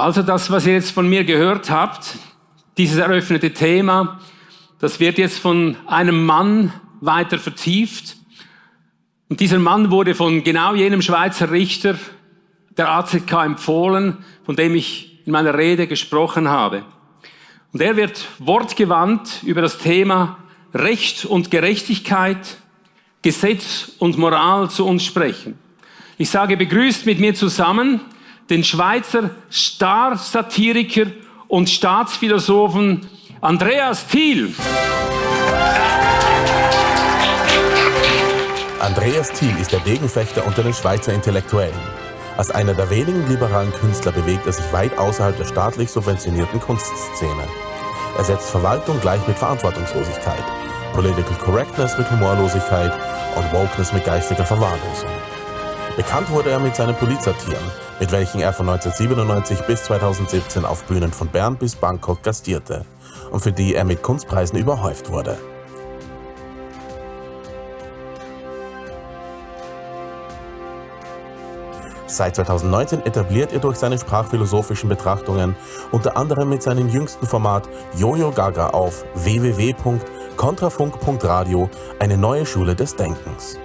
Also das, was ihr jetzt von mir gehört habt, dieses eröffnete Thema, das wird jetzt von einem Mann weiter vertieft. Und dieser Mann wurde von genau jenem Schweizer Richter der AZK empfohlen, von dem ich in meiner Rede gesprochen habe. Und er wird wortgewandt über das Thema Recht und Gerechtigkeit, Gesetz und Moral zu uns sprechen. Ich sage begrüßt mit mir zusammen den Schweizer Star-Satiriker und Staatsphilosophen Andreas Thiel. Andreas Thiel ist der Degenfechter unter den Schweizer Intellektuellen. Als einer der wenigen liberalen Künstler bewegt er sich weit außerhalb der staatlich subventionierten Kunstszene. Er setzt Verwaltung gleich mit Verantwortungslosigkeit, Political Correctness mit Humorlosigkeit und Wokeness mit geistiger Verwahrlosung. Bekannt wurde er mit seinen Polizatieren, mit welchen er von 1997 bis 2017 auf Bühnen von Bern bis Bangkok gastierte und für die er mit Kunstpreisen überhäuft wurde. Seit 2019 etabliert er durch seine sprachphilosophischen Betrachtungen unter anderem mit seinem jüngsten Format Jojo Gaga auf www.kontrafunk.radio eine neue Schule des Denkens.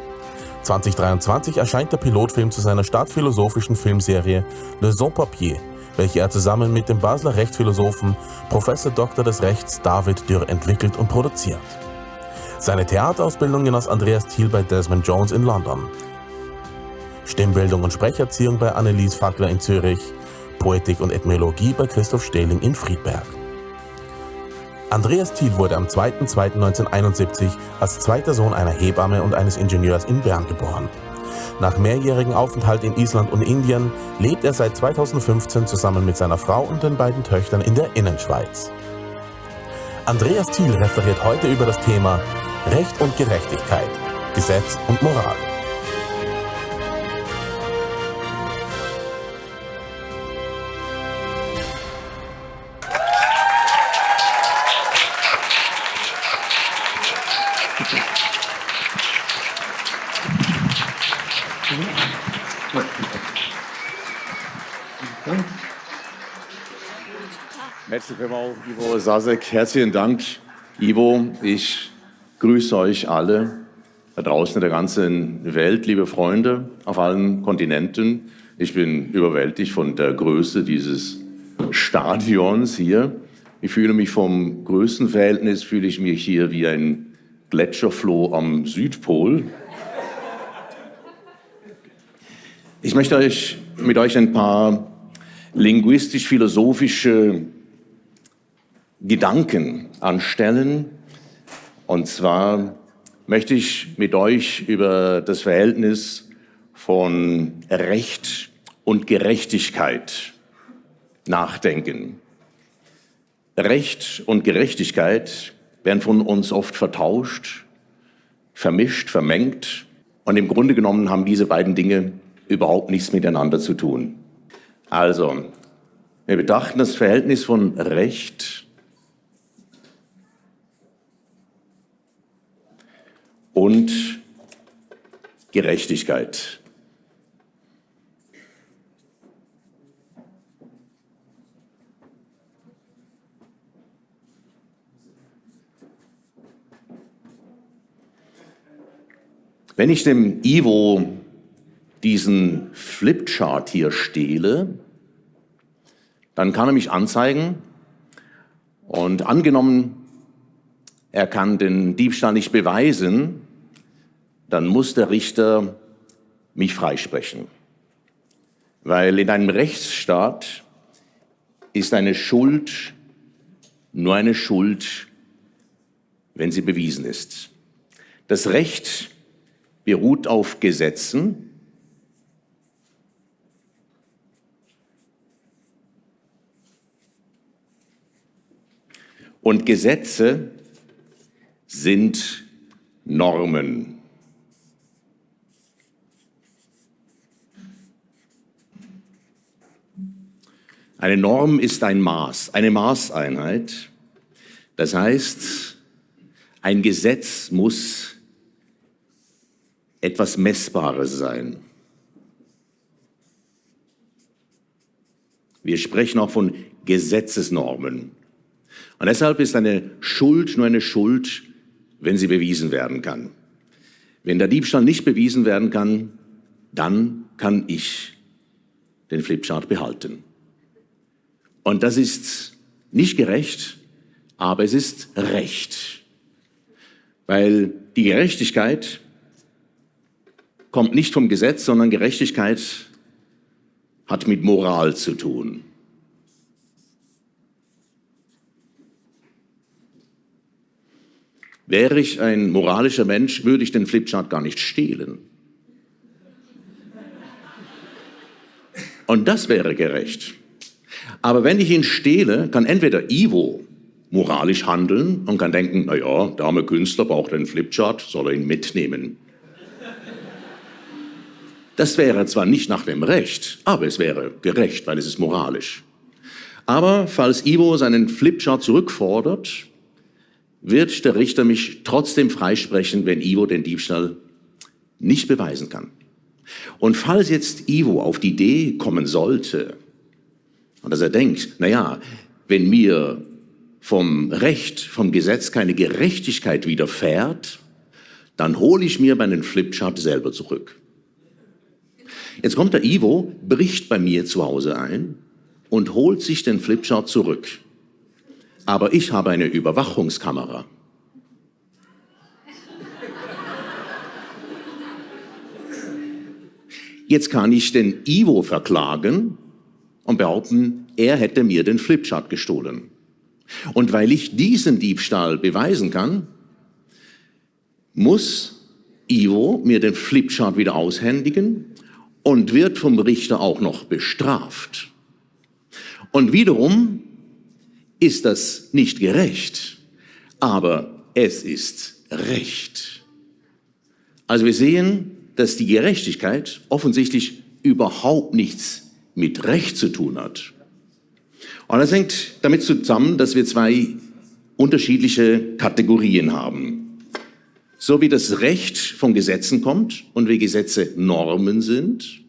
2023 erscheint der Pilotfilm zu seiner startphilosophischen Filmserie Le Son Papier, welche er zusammen mit dem Basler Rechtsphilosophen Professor Dr. des Rechts David Dürr entwickelt und produziert. Seine Theaterausbildung genoss Andreas Thiel bei Desmond Jones in London. Stimmbildung und Sprecherziehung bei Annelies Fackler in Zürich, Poetik und Ethnologie bei Christoph Stehling in Friedberg. Andreas Thiel wurde am 2.2.1971 als zweiter Sohn einer Hebamme und eines Ingenieurs in Bern geboren. Nach mehrjährigem Aufenthalt in Island und Indien lebt er seit 2015 zusammen mit seiner Frau und den beiden Töchtern in der Innenschweiz. Andreas Thiel referiert heute über das Thema Recht und Gerechtigkeit, Gesetz und Moral. Willkommen, Ivo Sasek. Herzlichen Dank, Ivo. Ich grüße euch alle da draußen in der ganzen Welt, liebe Freunde auf allen Kontinenten. Ich bin überwältigt von der Größe dieses Stadions hier. Ich fühle mich vom Größenverhältnis, fühle ich mich hier wie ein Gletscherfloh am Südpol. Ich möchte euch, mit euch ein paar linguistisch-philosophische Gedanken anstellen. Und zwar möchte ich mit euch über das Verhältnis von Recht und Gerechtigkeit nachdenken. Recht und Gerechtigkeit werden von uns oft vertauscht, vermischt, vermengt. Und im Grunde genommen haben diese beiden Dinge überhaupt nichts miteinander zu tun. Also, wir betrachten das Verhältnis von Recht und Gerechtigkeit. Wenn ich dem Ivo diesen Flipchart hier stehle, dann kann er mich anzeigen und angenommen, er kann den Diebstahl nicht beweisen, dann muss der Richter mich freisprechen. Weil in einem Rechtsstaat ist eine Schuld nur eine Schuld, wenn sie bewiesen ist. Das Recht beruht auf Gesetzen. Und Gesetze sind Normen. Eine Norm ist ein Maß, eine Maßeinheit. Das heißt, ein Gesetz muss etwas Messbares sein. Wir sprechen auch von Gesetzesnormen. Und deshalb ist eine Schuld nur eine Schuld, wenn sie bewiesen werden kann. Wenn der Diebstahl nicht bewiesen werden kann, dann kann ich den Flipchart behalten. Und das ist nicht gerecht, aber es ist Recht. Weil die Gerechtigkeit kommt nicht vom Gesetz, sondern Gerechtigkeit hat mit Moral zu tun. Wäre ich ein moralischer Mensch, würde ich den Flipchart gar nicht stehlen. Und das wäre gerecht. Aber wenn ich ihn stehle, kann entweder Ivo moralisch handeln und kann denken, na ja, der arme Künstler braucht einen Flipchart, soll er ihn mitnehmen. Das wäre zwar nicht nach dem Recht, aber es wäre gerecht, weil es ist moralisch. Aber falls Ivo seinen Flipchart zurückfordert, wird der Richter mich trotzdem freisprechen, wenn Ivo den Diebstahl nicht beweisen kann. Und falls jetzt Ivo auf die Idee kommen sollte, und dass er denkt, na ja, wenn mir vom Recht, vom Gesetz keine Gerechtigkeit widerfährt, dann hole ich mir meinen Flipchart selber zurück. Jetzt kommt der Ivo, bricht bei mir zu Hause ein und holt sich den Flipchart zurück aber ich habe eine Überwachungskamera. Jetzt kann ich den Ivo verklagen und behaupten, er hätte mir den Flipchart gestohlen. Und weil ich diesen Diebstahl beweisen kann, muss Ivo mir den Flipchart wieder aushändigen und wird vom Richter auch noch bestraft. Und wiederum ist das nicht gerecht, aber es ist Recht. Also wir sehen, dass die Gerechtigkeit offensichtlich überhaupt nichts mit Recht zu tun hat. Und das hängt damit zusammen, dass wir zwei unterschiedliche Kategorien haben. So wie das Recht von Gesetzen kommt und wie Gesetze Normen sind,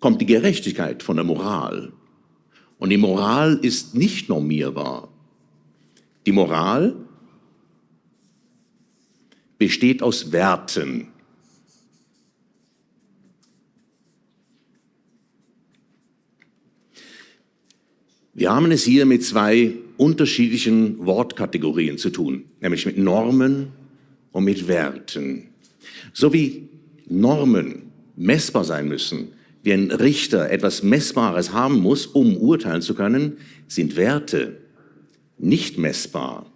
kommt die Gerechtigkeit von der Moral. Und die Moral ist nicht normierbar. Die Moral besteht aus Werten. Wir haben es hier mit zwei unterschiedlichen Wortkategorien zu tun, nämlich mit Normen und mit Werten. So wie Normen messbar sein müssen, wie ein Richter etwas Messbares haben muss, um urteilen zu können, sind Werte nicht messbar.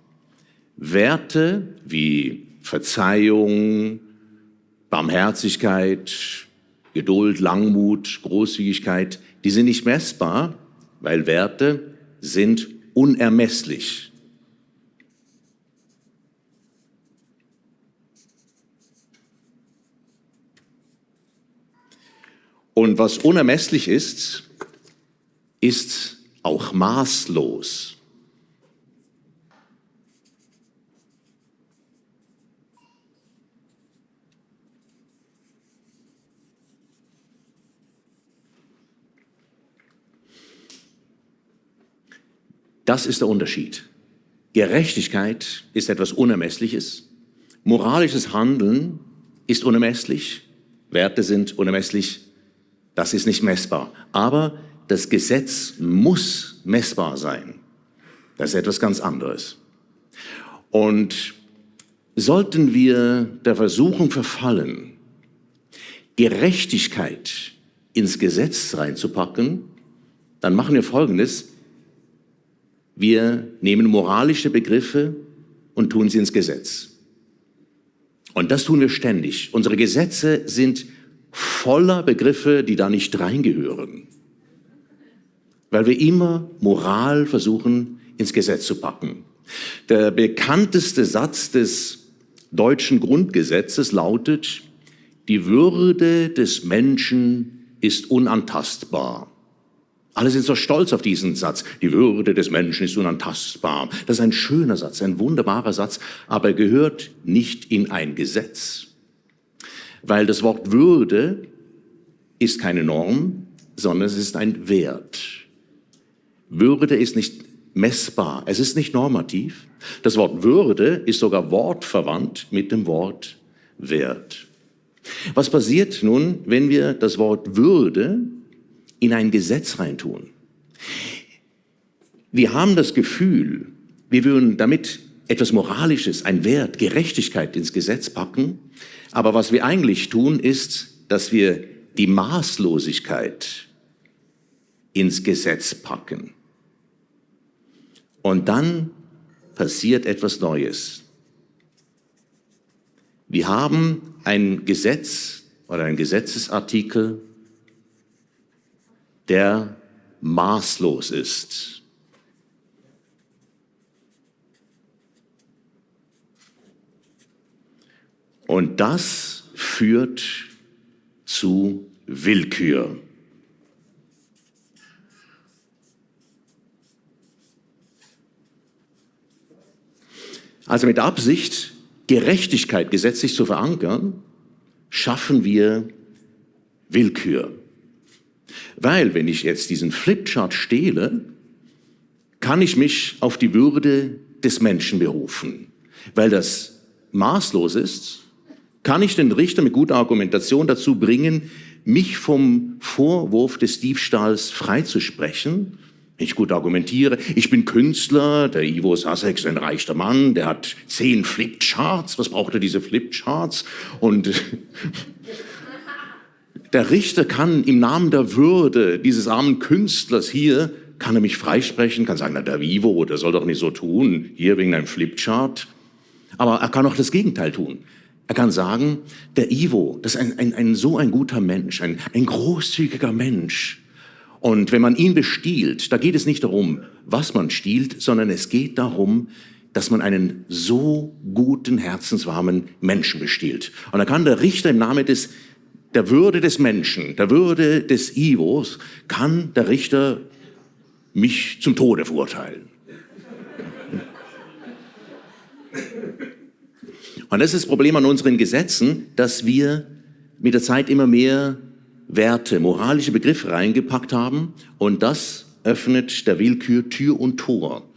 Werte wie Verzeihung, Barmherzigkeit, Geduld, Langmut, Großzügigkeit, die sind nicht messbar, weil Werte sind unermesslich. Und was unermesslich ist, ist auch maßlos. Das ist der Unterschied. Gerechtigkeit ist etwas Unermessliches. Moralisches Handeln ist unermesslich. Werte sind unermesslich. Das ist nicht messbar. Aber das Gesetz muss messbar sein. Das ist etwas ganz anderes. Und sollten wir der Versuchung verfallen, Gerechtigkeit ins Gesetz reinzupacken, dann machen wir Folgendes. Wir nehmen moralische Begriffe und tun sie ins Gesetz. Und das tun wir ständig. Unsere Gesetze sind voller Begriffe, die da nicht reingehören. Weil wir immer Moral versuchen ins Gesetz zu packen. Der bekannteste Satz des deutschen Grundgesetzes lautet, die Würde des Menschen ist unantastbar. Alle sind so stolz auf diesen Satz. Die Würde des Menschen ist unantastbar. Das ist ein schöner Satz, ein wunderbarer Satz, aber er gehört nicht in ein Gesetz. Weil das Wort Würde ist keine Norm, sondern es ist ein Wert. Würde ist nicht messbar, es ist nicht normativ. Das Wort Würde ist sogar wortverwandt mit dem Wort Wert. Was passiert nun, wenn wir das Wort Würde in ein Gesetz reintun? Wir haben das Gefühl, wir würden damit etwas Moralisches, ein Wert, Gerechtigkeit ins Gesetz packen. Aber was wir eigentlich tun, ist, dass wir die Maßlosigkeit ins Gesetz packen. Und dann passiert etwas Neues. Wir haben ein Gesetz oder ein Gesetzesartikel, der maßlos ist. Und das führt zu Willkür. Also mit Absicht, Gerechtigkeit gesetzlich zu verankern, schaffen wir Willkür. Weil, wenn ich jetzt diesen Flipchart stehle, kann ich mich auf die Würde des Menschen berufen. Weil das maßlos ist, kann ich den Richter mit guter Argumentation dazu bringen, mich vom Vorwurf des Diebstahls freizusprechen, wenn ich gut argumentiere. Ich bin Künstler, der Ivo Sasek ein reicher Mann, der hat zehn Flipcharts. Was braucht er diese Flipcharts? Und der Richter kann im Namen der Würde dieses armen Künstlers hier, kann er mich freisprechen, kann sagen, na der Ivo, der soll doch nicht so tun, hier wegen einem Flipchart. Aber er kann auch das Gegenteil tun. Er kann sagen, der Ivo, das ist ein, ein, ein so ein guter Mensch, ein, ein großzügiger Mensch. Und wenn man ihn bestiehlt, da geht es nicht darum, was man stiehlt, sondern es geht darum, dass man einen so guten, herzenswarmen Menschen bestiehlt. Und da kann der Richter im Namen des, der Würde des Menschen, der Würde des Ivos, kann der Richter mich zum Tode verurteilen. Und das ist das Problem an unseren Gesetzen, dass wir mit der Zeit immer mehr Werte, moralische Begriffe reingepackt haben und das öffnet der Willkür Tür und Tor.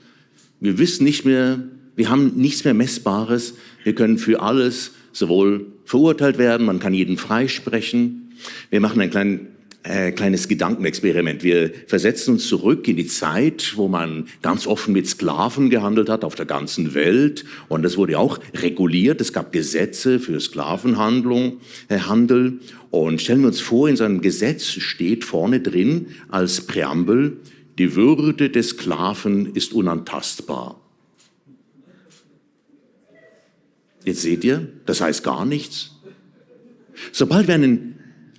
Wir wissen nicht mehr, wir haben nichts mehr Messbares, wir können für alles sowohl verurteilt werden, man kann jeden freisprechen. Wir machen einen kleinen äh, kleines Gedankenexperiment. Wir versetzen uns zurück in die Zeit, wo man ganz offen mit Sklaven gehandelt hat auf der ganzen Welt. Und das wurde auch reguliert. Es gab Gesetze für Sklavenhandlung, äh. Und stellen wir uns vor, in seinem Gesetz steht vorne drin als Präambel, die Würde des Sklaven ist unantastbar. Jetzt seht ihr, das heißt gar nichts. Sobald wir einen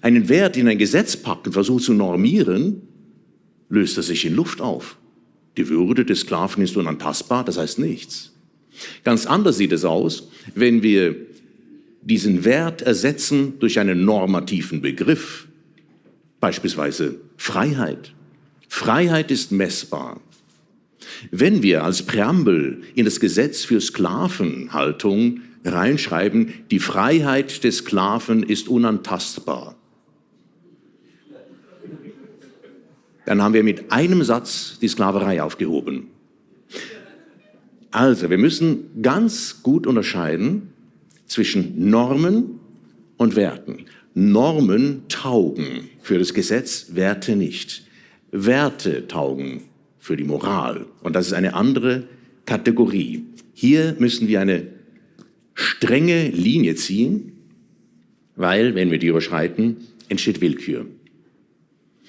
einen Wert in ein Gesetz packt und versucht zu normieren, löst er sich in Luft auf. Die Würde des Sklaven ist unantastbar, das heißt nichts. Ganz anders sieht es aus, wenn wir diesen Wert ersetzen durch einen normativen Begriff, beispielsweise Freiheit. Freiheit ist messbar. Wenn wir als Präambel in das Gesetz für Sklavenhaltung reinschreiben, die Freiheit des Sklaven ist unantastbar, dann haben wir mit einem Satz die Sklaverei aufgehoben. Also, wir müssen ganz gut unterscheiden zwischen Normen und Werten. Normen taugen für das Gesetz, Werte nicht. Werte taugen für die Moral. Und das ist eine andere Kategorie. Hier müssen wir eine strenge Linie ziehen, weil, wenn wir die überschreiten, entsteht Willkür.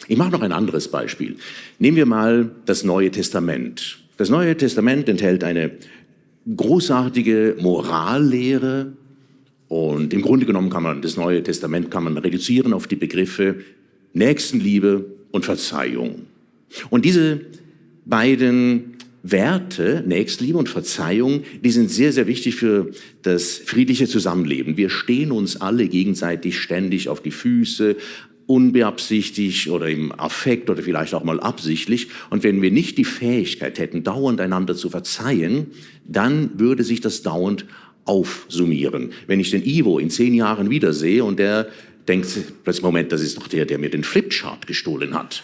Ich mache noch ein anderes Beispiel. Nehmen wir mal das Neue Testament. Das Neue Testament enthält eine großartige Morallehre und im Grunde genommen kann man das Neue Testament kann man reduzieren auf die Begriffe Nächstenliebe und Verzeihung. Und diese beiden Werte, Nächstenliebe und Verzeihung, die sind sehr, sehr wichtig für das friedliche Zusammenleben. Wir stehen uns alle gegenseitig ständig auf die Füße, unbeabsichtigt oder im Affekt oder vielleicht auch mal absichtlich. Und wenn wir nicht die Fähigkeit hätten, dauernd einander zu verzeihen, dann würde sich das dauernd aufsummieren. Wenn ich den Ivo in zehn Jahren wiedersehe und der denkt plötzlich, Moment, das ist doch der, der mir den Flipchart gestohlen hat.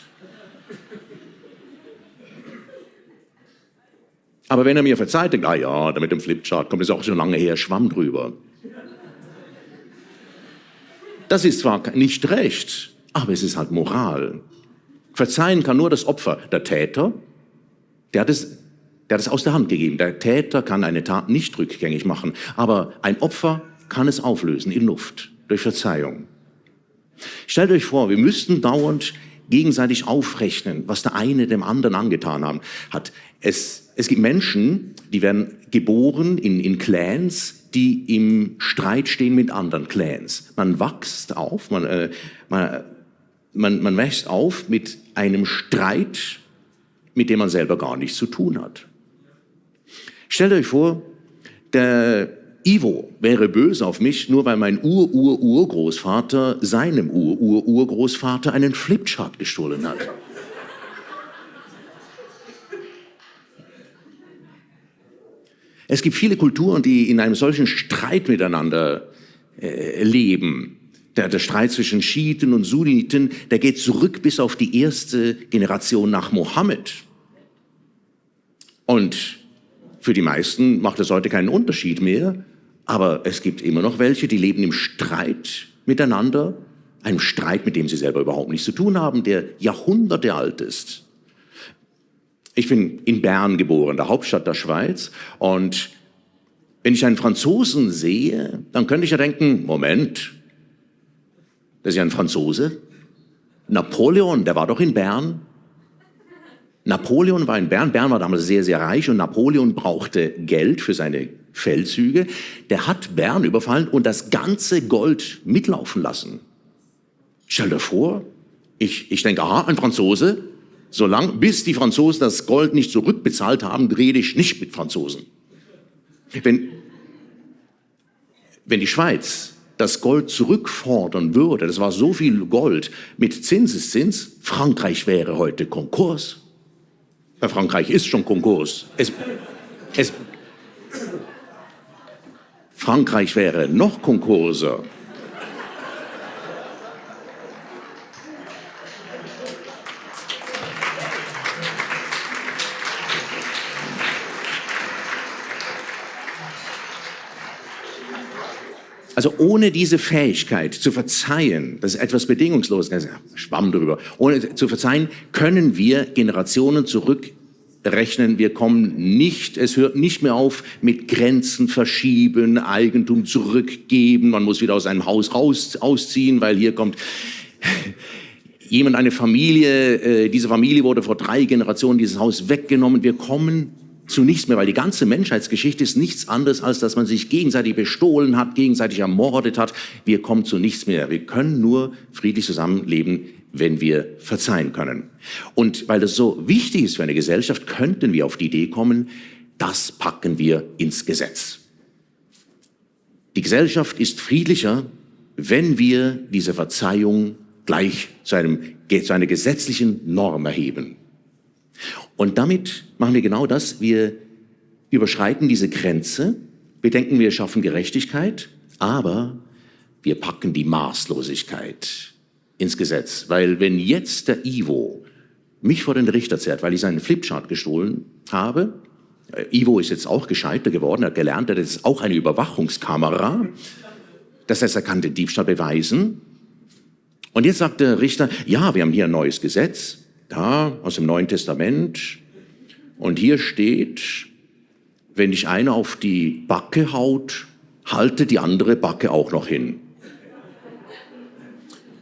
Aber wenn er mir verzeiht, denkt, ah ja, da mit dem Flipchart kommt es auch schon lange her, Schwamm drüber. Das ist zwar nicht recht, aber es ist halt Moral. Verzeihen kann nur das Opfer. Der Täter, der hat es, der hat es aus der Hand gegeben. Der Täter kann eine Tat nicht rückgängig machen, aber ein Opfer kann es auflösen in Luft durch Verzeihung. Stellt euch vor, wir müssten dauernd gegenseitig aufrechnen, was der eine dem anderen angetan haben, hat. Es, es gibt Menschen, die werden geboren in, in Clans, die im Streit stehen mit anderen Clans. Man wächst auf, man, äh, man, man, man wächst auf mit einem Streit, mit dem man selber gar nichts zu tun hat. Stellt euch vor, der Ivo wäre böse auf mich, nur weil mein Ur-Ur-Urgroßvater seinem Ur-Ur-Urgroßvater einen Flipchart gestohlen hat. Es gibt viele Kulturen, die in einem solchen Streit miteinander äh, leben. Der, der Streit zwischen Schiiten und Sunniten, der geht zurück bis auf die erste Generation nach Mohammed. Und für die meisten macht es heute keinen Unterschied mehr, aber es gibt immer noch welche, die leben im Streit miteinander, einem Streit, mit dem sie selber überhaupt nichts zu tun haben, der Jahrhunderte alt ist. Ich bin in Bern geboren, der Hauptstadt der Schweiz, und wenn ich einen Franzosen sehe, dann könnte ich ja denken, Moment, das ist ja ein Franzose. Napoleon, der war doch in Bern. Napoleon war in Bern. Bern war damals sehr, sehr reich und Napoleon brauchte Geld für seine Feldzüge. Der hat Bern überfallen und das ganze Gold mitlaufen lassen. Stell dir vor, ich, ich denke, aha, ein Franzose, solange, bis die Franzosen das Gold nicht zurückbezahlt haben, rede ich nicht mit Franzosen. Wenn, wenn die Schweiz das Gold zurückfordern würde, das war so viel Gold mit Zinseszins, Frankreich wäre heute Konkurs. Bei Frankreich ist schon Konkurs. Es, es, Frankreich wäre noch Konkurser. Also ohne diese Fähigkeit zu verzeihen, das ist etwas Bedingungsloses, Schwamm drüber, ohne zu verzeihen, können wir Generationen zurückrechnen. Wir kommen nicht, es hört nicht mehr auf mit Grenzen verschieben, Eigentum zurückgeben, man muss wieder aus einem Haus raus, ausziehen, weil hier kommt jemand, eine Familie, äh, diese Familie wurde vor drei Generationen dieses Haus weggenommen. Wir kommen zu nichts mehr, weil die ganze Menschheitsgeschichte ist nichts anderes, als dass man sich gegenseitig bestohlen hat, gegenseitig ermordet hat. Wir kommen zu nichts mehr. Wir können nur friedlich zusammenleben, wenn wir verzeihen können. Und weil das so wichtig ist für eine Gesellschaft, könnten wir auf die Idee kommen, das packen wir ins Gesetz. Die Gesellschaft ist friedlicher, wenn wir diese Verzeihung gleich zu, einem, zu einer gesetzlichen Norm erheben. Und damit machen wir genau das. Wir überschreiten diese Grenze. Wir denken, wir schaffen Gerechtigkeit, aber wir packen die Maßlosigkeit ins Gesetz. Weil wenn jetzt der Ivo mich vor den Richter zerrt, weil ich seinen Flipchart gestohlen habe, äh, Ivo ist jetzt auch gescheiter geworden, hat gelernt, er ist auch eine Überwachungskamera. Das heißt, er kann den Diebstahl beweisen. Und jetzt sagt der Richter, ja, wir haben hier ein neues Gesetz da aus dem Neuen Testament. Und hier steht, wenn dich einer auf die Backe haut, halte die andere Backe auch noch hin.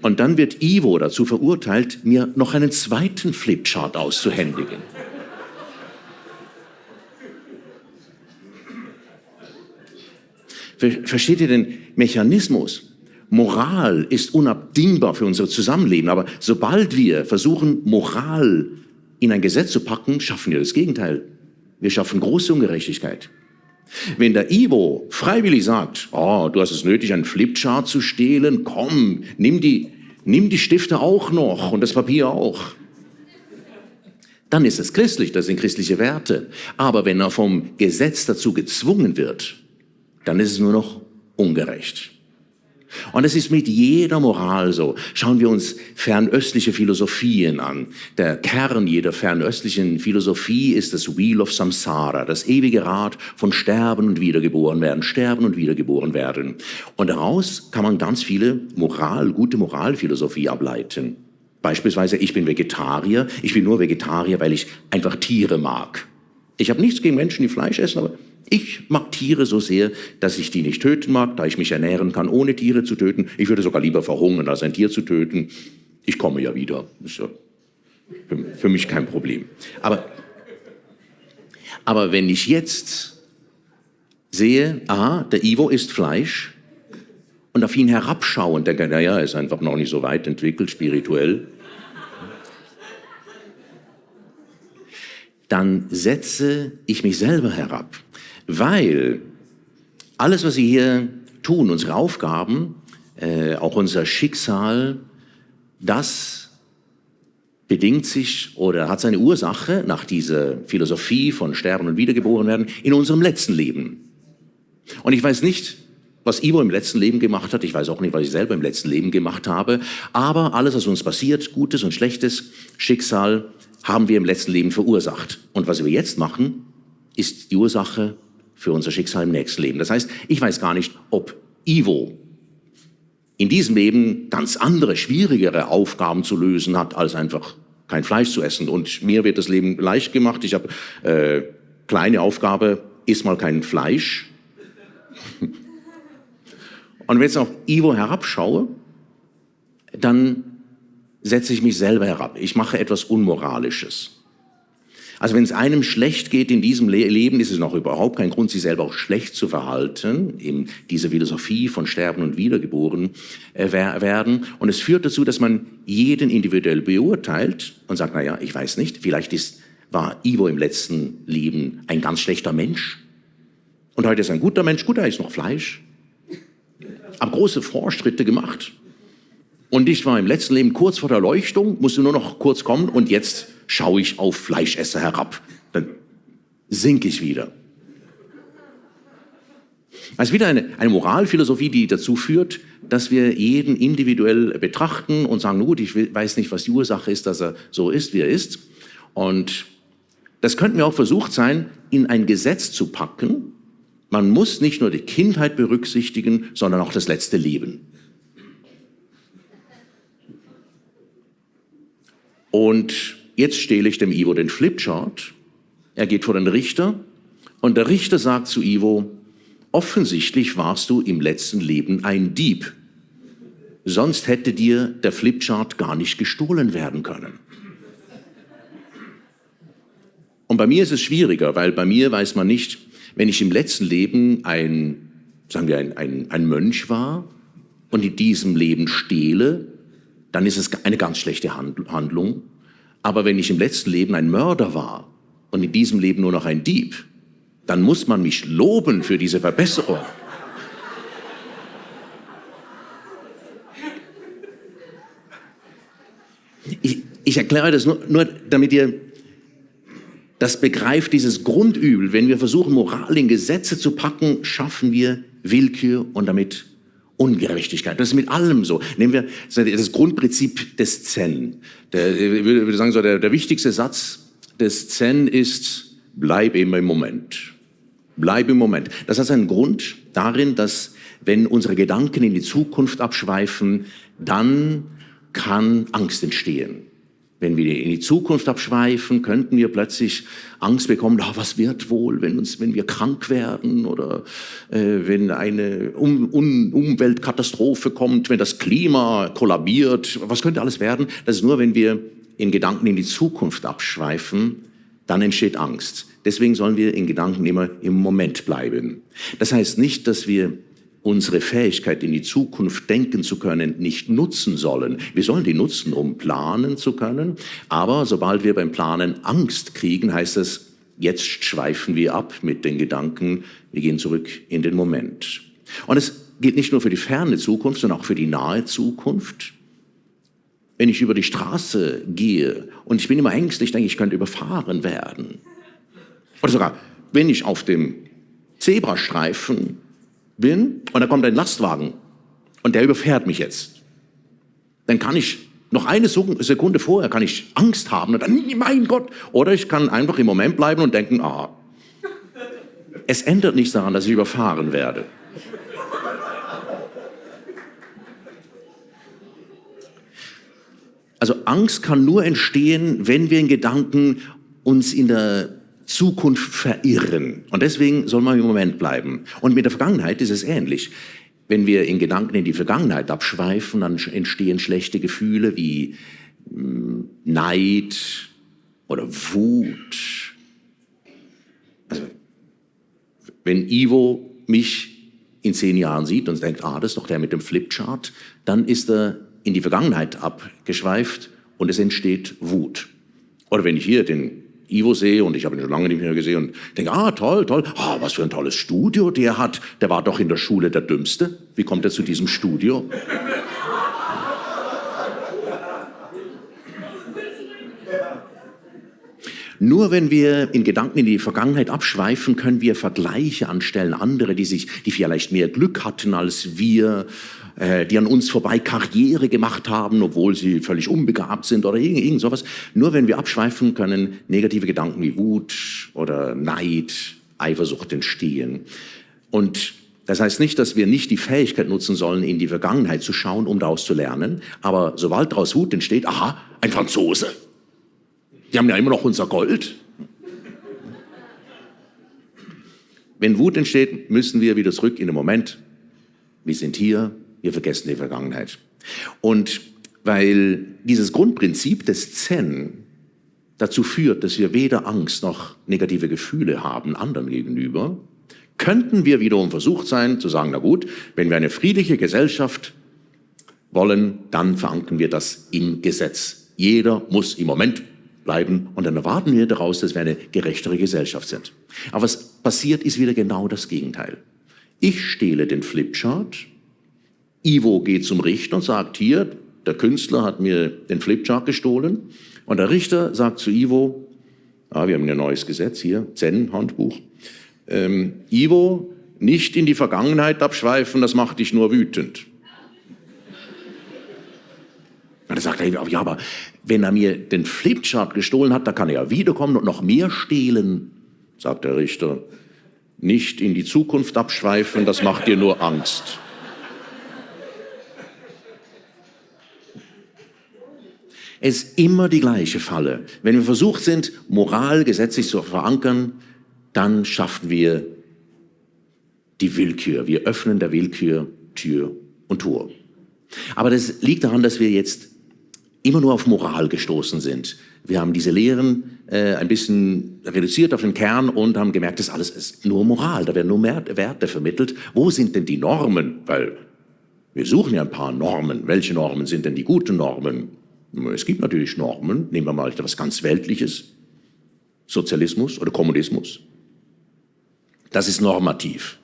Und dann wird Ivo dazu verurteilt, mir noch einen zweiten Flipchart auszuhändigen. Versteht ihr den Mechanismus? Moral ist unabdingbar für unser Zusammenleben, aber sobald wir versuchen, Moral in ein Gesetz zu packen, schaffen wir das Gegenteil. Wir schaffen große Ungerechtigkeit. Wenn der Ivo freiwillig sagt, oh, du hast es nötig, einen Flipchart zu stehlen, komm, nimm die, nimm die Stifte auch noch und das Papier auch. Dann ist es christlich, das sind christliche Werte. Aber wenn er vom Gesetz dazu gezwungen wird, dann ist es nur noch ungerecht. Und es ist mit jeder Moral so. Schauen wir uns fernöstliche Philosophien an. Der Kern jeder fernöstlichen Philosophie ist das Wheel of Samsara, das ewige Rad von Sterben und Wiedergeboren werden, Sterben und Wiedergeboren werden. Und daraus kann man ganz viele Moral, gute Moralphilosophie ableiten. Beispielsweise, ich bin Vegetarier, ich bin nur Vegetarier, weil ich einfach Tiere mag. Ich habe nichts gegen Menschen, die Fleisch essen, aber ich mag Tiere so sehr, dass ich die nicht töten mag, da ich mich ernähren kann, ohne Tiere zu töten. Ich würde sogar lieber verhungern, als ein Tier zu töten. Ich komme ja wieder. Ist ja für, für mich kein Problem. Aber, aber wenn ich jetzt sehe, aha, der Ivo isst Fleisch und auf ihn herabschaue und denke, naja, er ist einfach noch nicht so weit entwickelt spirituell, dann setze ich mich selber herab weil alles, was Sie hier tun, unsere Aufgaben, äh, auch unser Schicksal, das bedingt sich oder hat seine Ursache nach dieser Philosophie von Sterben und Wiedergeboren werden in unserem letzten Leben. Und ich weiß nicht, was Ivo im letzten Leben gemacht hat. Ich weiß auch nicht, was ich selber im letzten Leben gemacht habe. Aber alles, was uns passiert, Gutes und Schlechtes, Schicksal, haben wir im letzten Leben verursacht. Und was wir jetzt machen, ist die Ursache für unser Schicksal im nächsten Leben. Das heißt, ich weiß gar nicht, ob Ivo in diesem Leben ganz andere, schwierigere Aufgaben zu lösen hat, als einfach kein Fleisch zu essen. Und mir wird das Leben leicht gemacht. Ich habe äh, kleine Aufgabe, iss mal kein Fleisch. Und wenn ich jetzt auf Ivo herabschaue, dann setze ich mich selber herab. Ich mache etwas Unmoralisches. Also wenn es einem schlecht geht in diesem Leben, ist es noch überhaupt kein Grund, sich selber auch schlecht zu verhalten, in dieser Philosophie von Sterben und Wiedergeboren äh, werden. Und es führt dazu, dass man jeden individuell beurteilt und sagt, naja, ich weiß nicht, vielleicht ist, war Ivo im letzten Leben ein ganz schlechter Mensch. Und heute ist er ein guter Mensch, gut, er ist noch Fleisch. Hab große Fortschritte gemacht. Und ich war im letzten Leben kurz vor der Leuchtung, musste nur noch kurz kommen und jetzt schaue ich auf Fleischesser herab. Dann sinke ich wieder. Also wieder eine, eine Moralphilosophie, die dazu führt, dass wir jeden individuell betrachten und sagen, gut, ich weiß nicht, was die Ursache ist, dass er so ist, wie er ist. Und das könnten wir auch versucht sein, in ein Gesetz zu packen. Man muss nicht nur die Kindheit berücksichtigen, sondern auch das letzte Leben. Und Jetzt stehle ich dem Ivo den Flipchart. Er geht vor den Richter und der Richter sagt zu Ivo, offensichtlich warst du im letzten Leben ein Dieb. Sonst hätte dir der Flipchart gar nicht gestohlen werden können. Und bei mir ist es schwieriger, weil bei mir weiß man nicht, wenn ich im letzten Leben ein, sagen wir, ein, ein, ein Mönch war und in diesem Leben stehle, dann ist es eine ganz schlechte Handlung. Aber wenn ich im letzten Leben ein Mörder war und in diesem Leben nur noch ein Dieb, dann muss man mich loben für diese Verbesserung. Ich, ich erkläre das nur, nur, damit ihr das begreift, dieses Grundübel. Wenn wir versuchen, Moral in Gesetze zu packen, schaffen wir Willkür und damit Ungerechtigkeit. Das ist mit allem so. Nehmen wir das Grundprinzip des Zen. Der, ich würde sagen, so der, der wichtigste Satz des Zen ist, bleib immer im Moment. Bleib im Moment. Das hat seinen Grund darin, dass wenn unsere Gedanken in die Zukunft abschweifen, dann kann Angst entstehen. Wenn wir in die Zukunft abschweifen, könnten wir plötzlich Angst bekommen, oh, was wird wohl, wenn, uns, wenn wir krank werden oder äh, wenn eine um, um, Umweltkatastrophe kommt, wenn das Klima kollabiert, was könnte alles werden? Das ist nur, wenn wir in Gedanken in die Zukunft abschweifen, dann entsteht Angst. Deswegen sollen wir in Gedanken immer im Moment bleiben. Das heißt nicht, dass wir unsere Fähigkeit, in die Zukunft denken zu können, nicht nutzen sollen. Wir sollen die nutzen, um planen zu können. Aber sobald wir beim Planen Angst kriegen, heißt es, jetzt schweifen wir ab mit den Gedanken, wir gehen zurück in den Moment. Und es gilt nicht nur für die ferne Zukunft, sondern auch für die nahe Zukunft. Wenn ich über die Straße gehe und ich bin immer ängstlich, denke ich, ich könnte überfahren werden. Oder sogar, wenn ich auf dem Zebrastreifen bin und da kommt ein Lastwagen und der überfährt mich jetzt. Dann kann ich noch eine Sekunde vorher kann ich Angst haben und dann, mein Gott. Oder ich kann einfach im Moment bleiben und denken, ah, es ändert nichts daran, dass ich überfahren werde. Also Angst kann nur entstehen, wenn wir in Gedanken uns in der Zukunft verirren. Und deswegen soll man im Moment bleiben. Und mit der Vergangenheit ist es ähnlich. Wenn wir in Gedanken in die Vergangenheit abschweifen, dann entstehen schlechte Gefühle wie hm, Neid oder Wut. Also, wenn Ivo mich in zehn Jahren sieht und denkt, ah, das ist doch der mit dem Flipchart, dann ist er in die Vergangenheit abgeschweift und es entsteht Wut. Oder wenn ich hier den Ivo sehe und ich habe ihn schon lange nicht mehr gesehen und denke, ah, toll, toll, ah, was für ein tolles Studio der hat. Der war doch in der Schule der Dümmste. Wie kommt er zu diesem Studio? Nur wenn wir in Gedanken in die Vergangenheit abschweifen, können wir Vergleiche anstellen, andere, die sich, die vielleicht mehr Glück hatten als wir, äh, die an uns vorbei Karriere gemacht haben, obwohl sie völlig unbegabt sind oder irgend, irgend sowas. Nur wenn wir abschweifen, können negative Gedanken wie Wut oder Neid, Eifersucht entstehen. Und das heißt nicht, dass wir nicht die Fähigkeit nutzen sollen, in die Vergangenheit zu schauen, um daraus zu lernen. Aber sobald daraus Wut entsteht, aha, ein Franzose. Die haben ja immer noch unser Gold. Wenn Wut entsteht, müssen wir wieder zurück in den Moment. Wir sind hier, wir vergessen die Vergangenheit. Und weil dieses Grundprinzip des Zen dazu führt, dass wir weder Angst noch negative Gefühle haben anderen gegenüber, könnten wir wiederum versucht sein zu sagen, na gut, wenn wir eine friedliche Gesellschaft wollen, dann verankern wir das im Gesetz. Jeder muss im Moment bleiben und dann erwarten wir daraus, dass wir eine gerechtere Gesellschaft sind. Aber was passiert, ist wieder genau das Gegenteil. Ich stehle den Flipchart Ivo geht zum Richter und sagt, hier, der Künstler hat mir den Flipchart gestohlen. Und der Richter sagt zu Ivo, ah, wir haben ein neues Gesetz hier, Zen-Handbuch, ähm, Ivo, nicht in die Vergangenheit abschweifen, das macht dich nur wütend. Und dann sagt er, ja, aber wenn er mir den Flipchart gestohlen hat, da kann er ja wiederkommen und noch mehr stehlen, sagt der Richter. Nicht in die Zukunft abschweifen, das macht dir nur Angst. Es ist immer die gleiche Falle. Wenn wir versucht sind, Moral gesetzlich zu verankern, dann schaffen wir die Willkür. Wir öffnen der Willkür Tür und Tor. Aber das liegt daran, dass wir jetzt immer nur auf Moral gestoßen sind. Wir haben diese Lehren äh, ein bisschen reduziert auf den Kern und haben gemerkt, das alles ist nur Moral, da werden nur mehr Werte vermittelt. Wo sind denn die Normen? Weil wir suchen ja ein paar Normen. Welche Normen sind denn die guten Normen? Es gibt natürlich Normen, nehmen wir mal etwas ganz Weltliches, Sozialismus oder Kommunismus. Das ist normativ.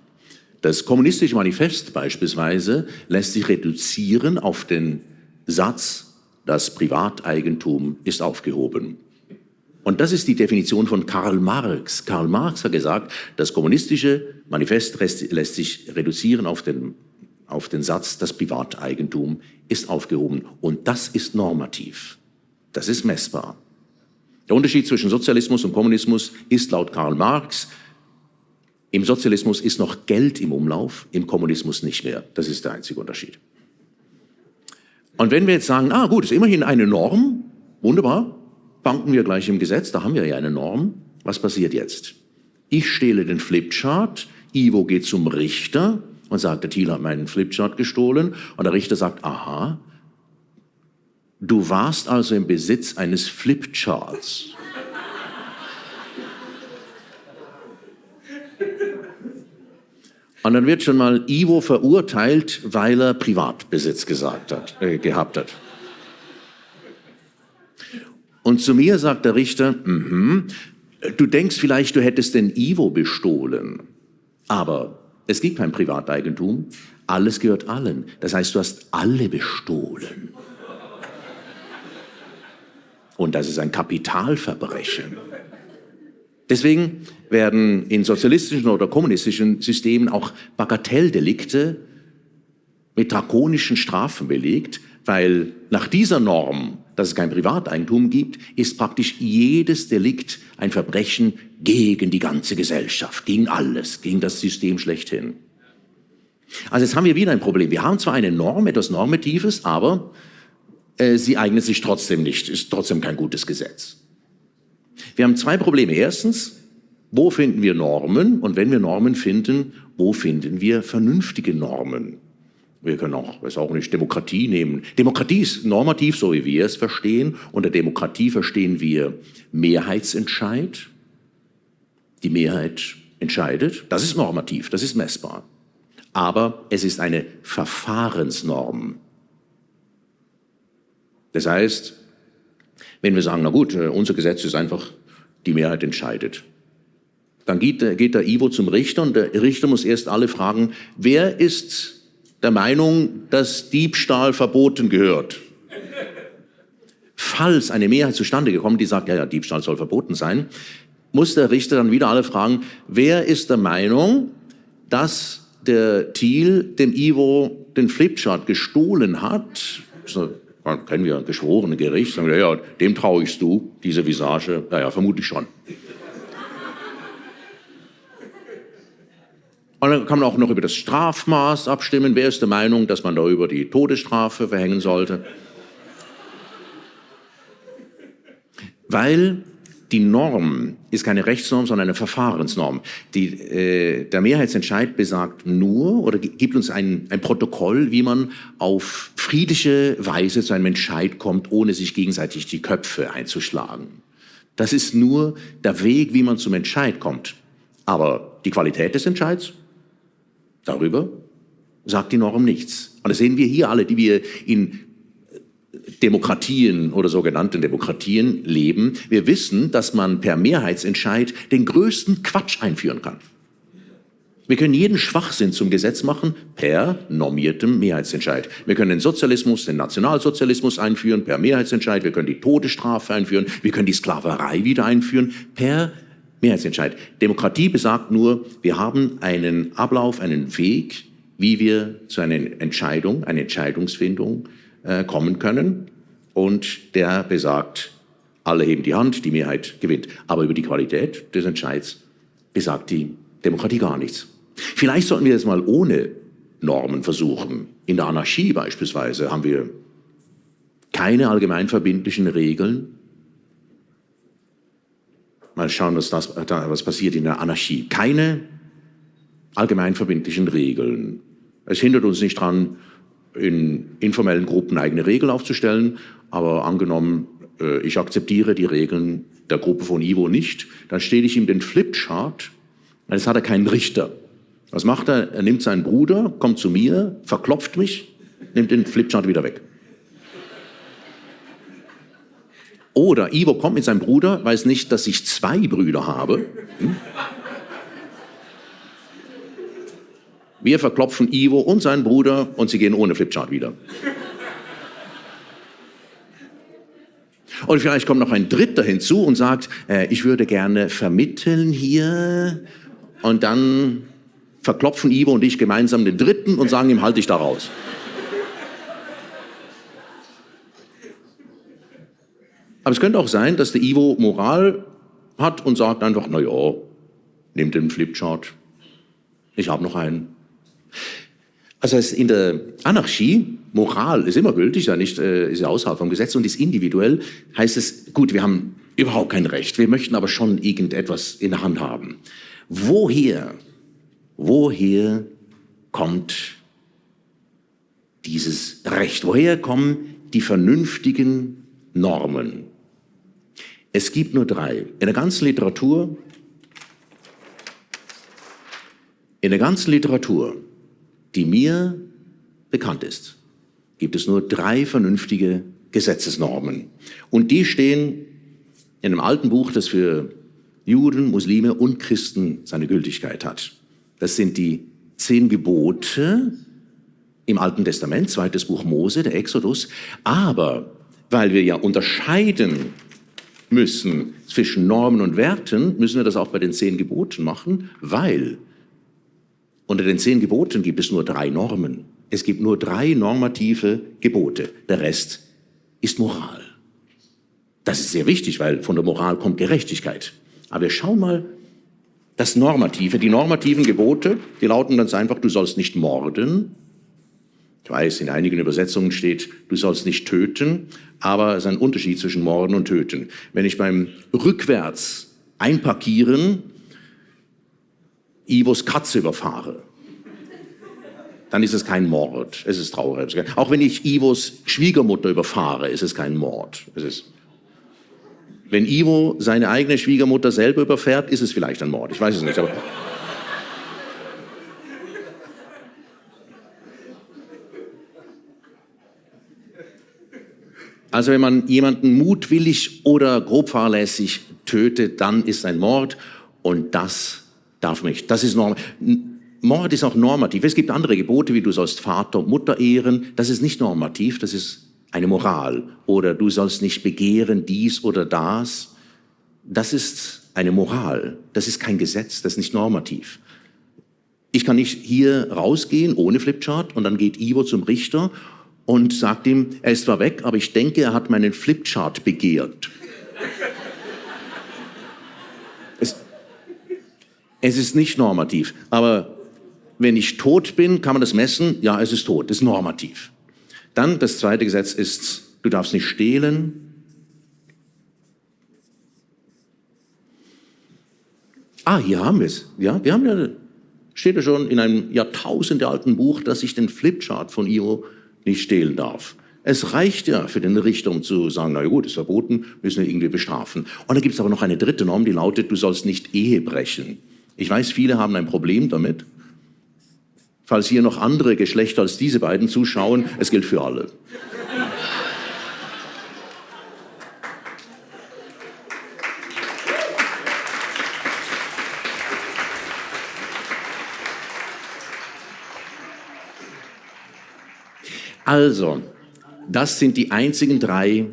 Das kommunistische Manifest beispielsweise lässt sich reduzieren auf den Satz, das Privateigentum ist aufgehoben. Und das ist die Definition von Karl Marx. Karl Marx hat gesagt, das kommunistische Manifest lässt sich reduzieren auf den auf den Satz, das Privateigentum ist aufgehoben. Und das ist normativ. Das ist messbar. Der Unterschied zwischen Sozialismus und Kommunismus ist laut Karl Marx, im Sozialismus ist noch Geld im Umlauf, im Kommunismus nicht mehr. Das ist der einzige Unterschied. Und wenn wir jetzt sagen, ah gut, ist immerhin eine Norm, wunderbar, banken wir gleich im Gesetz, da haben wir ja eine Norm. Was passiert jetzt? Ich stehle den Flipchart, Ivo geht zum Richter, und sagt, der Thiel hat meinen Flipchart gestohlen. Und der Richter sagt, aha, du warst also im Besitz eines Flipcharts. Und dann wird schon mal Ivo verurteilt, weil er Privatbesitz gesagt hat, äh, gehabt hat. Und zu mir sagt der Richter, mm -hmm, du denkst vielleicht, du hättest den Ivo bestohlen, aber es gibt kein Privateigentum. Alles gehört allen. Das heißt, du hast alle bestohlen. Und das ist ein Kapitalverbrechen. Deswegen werden in sozialistischen oder kommunistischen Systemen auch Bagatelldelikte mit drakonischen Strafen belegt, weil nach dieser Norm, dass es kein Privateigentum gibt, ist praktisch jedes Delikt ein Verbrechen gegen die ganze Gesellschaft, gegen alles, gegen das System schlechthin. Also jetzt haben wir wieder ein Problem. Wir haben zwar eine Norm, etwas Normatives, aber äh, sie eignet sich trotzdem nicht, ist trotzdem kein gutes Gesetz. Wir haben zwei Probleme. Erstens, wo finden wir Normen? Und wenn wir Normen finden, wo finden wir vernünftige Normen? Wir können auch, weiß auch nicht, Demokratie nehmen. Demokratie ist normativ, so wie wir es verstehen. Unter Demokratie verstehen wir Mehrheitsentscheid. Die Mehrheit entscheidet. Das ist normativ, das ist messbar. Aber es ist eine Verfahrensnorm. Das heißt, wenn wir sagen, na gut, äh, unser Gesetz ist einfach, die Mehrheit entscheidet. Dann geht, geht der Ivo zum Richter und der Richter muss erst alle fragen, wer ist der Meinung, dass Diebstahl verboten gehört? Falls eine Mehrheit zustande gekommen, die sagt, ja, ja, Diebstahl soll verboten sein, muss der Richter dann wieder alle fragen, wer ist der Meinung, dass der Thiel dem Ivo den Flipchart gestohlen hat? Kennen wir geschworene Gericht, sagen wir, ja, dem traue ich du, diese Visage, naja, vermutlich schon. Und dann kann man auch noch über das Strafmaß abstimmen. Wer ist der Meinung, dass man darüber die Todesstrafe verhängen sollte? Weil die Norm ist keine Rechtsnorm, sondern eine Verfahrensnorm. Die, äh, der Mehrheitsentscheid besagt nur oder gibt uns ein, ein Protokoll, wie man auf friedliche Weise zu einem Entscheid kommt, ohne sich gegenseitig die Köpfe einzuschlagen. Das ist nur der Weg, wie man zum Entscheid kommt. Aber die Qualität des Entscheids Darüber sagt die Norm nichts. Und das sehen wir hier alle, die wir in Demokratien oder sogenannten Demokratien leben. Wir wissen, dass man per Mehrheitsentscheid den größten Quatsch einführen kann. Wir können jeden Schwachsinn zum Gesetz machen per normiertem Mehrheitsentscheid. Wir können den Sozialismus, den Nationalsozialismus einführen per Mehrheitsentscheid. Wir können die Todesstrafe einführen. Wir können die Sklaverei wieder einführen per Mehrheitsentscheid. Demokratie besagt nur, wir haben einen Ablauf, einen Weg, wie wir zu einer Entscheidung, einer Entscheidungsfindung äh, kommen können. Und der besagt, alle heben die Hand, die Mehrheit gewinnt. Aber über die Qualität des Entscheids besagt die Demokratie gar nichts. Vielleicht sollten wir es mal ohne Normen versuchen. In der Anarchie beispielsweise haben wir keine allgemeinverbindlichen Regeln, Mal schauen, was, das, was passiert in der Anarchie. Keine allgemeinverbindlichen Regeln. Es hindert uns nicht daran, in informellen Gruppen eigene Regeln aufzustellen, aber angenommen, äh, ich akzeptiere die Regeln der Gruppe von Ivo nicht, dann stehe ich ihm den Flipchart, jetzt hat er keinen Richter. Was macht er? Er nimmt seinen Bruder, kommt zu mir, verklopft mich, nimmt den Flipchart wieder weg. Oder Ivo kommt mit seinem Bruder, weiß nicht, dass ich zwei Brüder habe. Hm? Wir verklopfen Ivo und seinen Bruder und sie gehen ohne Flipchart wieder. Und vielleicht kommt noch ein Dritter hinzu und sagt, äh, ich würde gerne vermitteln hier. Und dann verklopfen Ivo und ich gemeinsam den Dritten und sagen ihm, halt dich da raus. Aber es könnte auch sein, dass der Ivo Moral hat und sagt einfach, na ja, nehmt den Flipchart. Ich habe noch einen. Also in der Anarchie, Moral ist immer gültig, ja nicht, äh, ist ja außerhalb vom Gesetz und ist individuell, heißt es, gut, wir haben überhaupt kein Recht, wir möchten aber schon irgendetwas in der Hand haben. Woher, woher kommt dieses Recht? Woher kommen die vernünftigen Normen? Es gibt nur drei. In der ganzen Literatur, in der ganzen Literatur, die mir bekannt ist, gibt es nur drei vernünftige Gesetzesnormen. Und die stehen in einem alten Buch, das für Juden, Muslime und Christen seine Gültigkeit hat. Das sind die zehn Gebote im Alten Testament, zweites Buch Mose, der Exodus. Aber weil wir ja unterscheiden müssen zwischen Normen und Werten, müssen wir das auch bei den zehn Geboten machen, weil unter den zehn Geboten gibt es nur drei Normen. Es gibt nur drei normative Gebote. Der Rest ist Moral. Das ist sehr wichtig, weil von der Moral kommt Gerechtigkeit. Aber wir schauen mal das Normative. Die normativen Gebote, die lauten ganz einfach, du sollst nicht morden. Ich weiß, in einigen Übersetzungen steht, du sollst nicht töten, aber es ist ein Unterschied zwischen morden und töten. Wenn ich beim rückwärts einparkieren Ivos Katze überfahre, dann ist es kein Mord. Es ist traurig. Auch wenn ich Ivos Schwiegermutter überfahre, ist es kein Mord. Es ist wenn Ivo seine eigene Schwiegermutter selber überfährt, ist es vielleicht ein Mord. Ich weiß es nicht. Aber also wenn man jemanden mutwillig oder grob fahrlässig tötet, dann ist ein Mord und das darf nicht. Das ist norm Mord ist auch normativ. Es gibt andere Gebote, wie du sollst Vater und Mutter ehren. Das ist nicht normativ, das ist eine Moral oder du sollst nicht begehren dies oder das. Das ist eine Moral, das ist kein Gesetz, das ist nicht normativ. Ich kann nicht hier rausgehen ohne Flipchart und dann geht Ivo zum Richter und sagt ihm, er ist zwar weg, aber ich denke, er hat meinen Flipchart begehrt. Es ist nicht normativ, aber wenn ich tot bin, kann man das messen? Ja, es ist tot, ist normativ. Dann das zweite Gesetz ist, du darfst nicht stehlen. Ah, hier haben wir es. Ja, wir haben ja, steht ja schon in einem jahrtausendealten Buch, dass ich den Flipchart von Io nicht stehlen darf. Es reicht ja für den Richter, um zu sagen, na gut, ist verboten, müssen wir irgendwie bestrafen. Und dann gibt es aber noch eine dritte Norm, die lautet, du sollst nicht Ehe brechen. Ich weiß, viele haben ein Problem damit falls hier noch andere Geschlechter als diese beiden zuschauen, es gilt für alle. Also, das sind die einzigen drei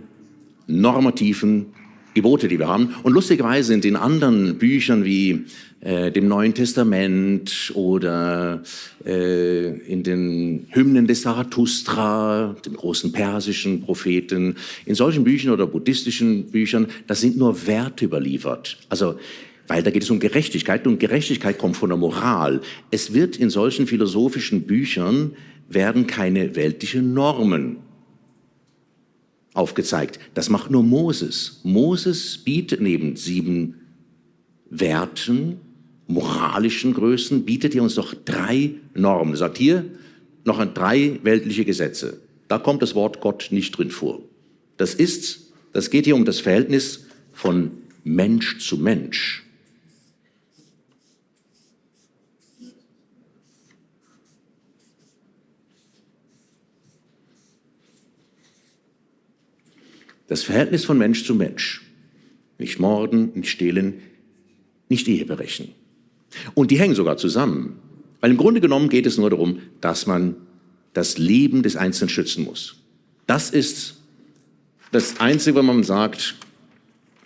normativen Gebote, die wir haben. Und lustigerweise sind in anderen Büchern wie äh, dem Neuen Testament oder äh, in den Hymnen des Zarathustra, dem großen persischen Propheten, in solchen Büchern oder buddhistischen Büchern, da sind nur Werte überliefert. Also weil da geht es um Gerechtigkeit und Gerechtigkeit kommt von der Moral. Es wird in solchen philosophischen Büchern werden keine weltlichen Normen aufgezeigt. Das macht nur Moses. Moses bietet neben sieben Werten, moralischen Größen, bietet er uns doch drei Normen. Sagt hier noch ein drei weltliche Gesetze. Da kommt das Wort Gott nicht drin vor. Das ist, das geht hier um das Verhältnis von Mensch zu Mensch. Das Verhältnis von Mensch zu Mensch. Nicht morden, nicht stehlen, nicht Ehe brechen. Und die hängen sogar zusammen. Weil im Grunde genommen geht es nur darum, dass man das Leben des Einzelnen schützen muss. Das ist das Einzige, wenn man sagt,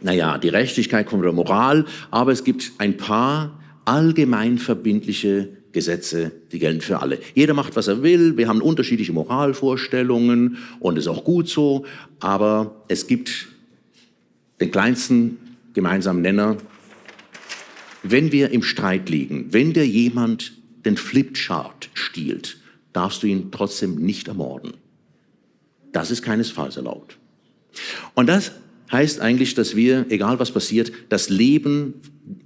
naja, die Gerechtigkeit kommt der Moral, aber es gibt ein paar allgemein verbindliche Gesetze, die gelten für alle. Jeder macht, was er will, wir haben unterschiedliche Moralvorstellungen und ist auch gut so, aber es gibt den kleinsten gemeinsamen Nenner. Wenn wir im Streit liegen, wenn dir jemand den Flipchart stiehlt, darfst du ihn trotzdem nicht ermorden. Das ist keinesfalls erlaubt. Und das heißt eigentlich, dass wir, egal was passiert, das Leben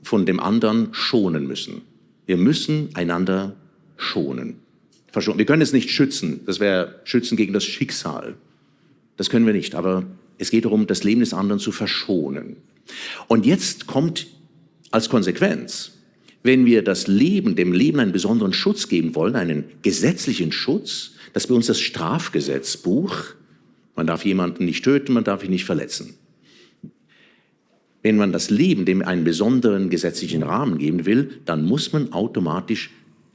von dem anderen schonen müssen. Wir müssen einander schonen. Wir können es nicht schützen. Das wäre schützen gegen das Schicksal. Das können wir nicht. Aber es geht darum, das Leben des anderen zu verschonen. Und jetzt kommt als Konsequenz, wenn wir das Leben, dem Leben einen besonderen Schutz geben wollen, einen gesetzlichen Schutz, das bei uns das Strafgesetzbuch, man darf jemanden nicht töten, man darf ihn nicht verletzen. Wenn man das Leben dem einen besonderen gesetzlichen Rahmen geben will, dann muss man automatisch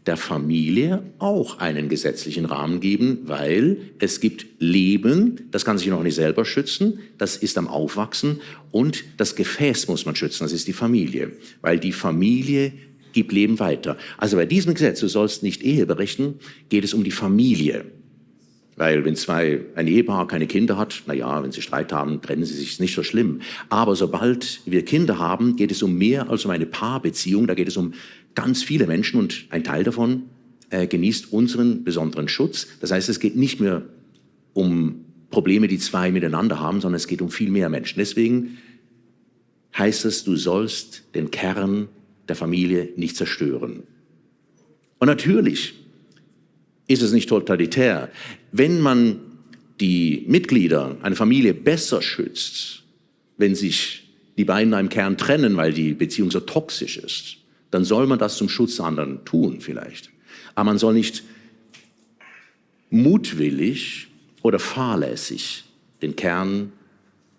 der Familie auch einen gesetzlichen Rahmen geben, weil es gibt Leben, das kann sich noch nicht selber schützen, das ist am Aufwachsen und das Gefäß muss man schützen, das ist die Familie, weil die Familie gibt Leben weiter. Also bei diesem Gesetz, du sollst nicht Ehe berechnen, geht es um die Familie. Weil wenn zwei, ein Ehepaar keine Kinder hat, na ja, wenn sie Streit haben, trennen sie sich, ist nicht so schlimm. Aber sobald wir Kinder haben, geht es um mehr als um eine Paarbeziehung. Da geht es um ganz viele Menschen und ein Teil davon äh, genießt unseren besonderen Schutz. Das heißt, es geht nicht mehr um Probleme, die zwei miteinander haben, sondern es geht um viel mehr Menschen. Deswegen heißt es, du sollst den Kern der Familie nicht zerstören. Und natürlich ist es nicht totalitär. Wenn man die Mitglieder einer Familie besser schützt, wenn sich die beiden einem Kern trennen, weil die Beziehung so toxisch ist, dann soll man das zum Schutz anderen tun vielleicht. Aber man soll nicht mutwillig oder fahrlässig den Kern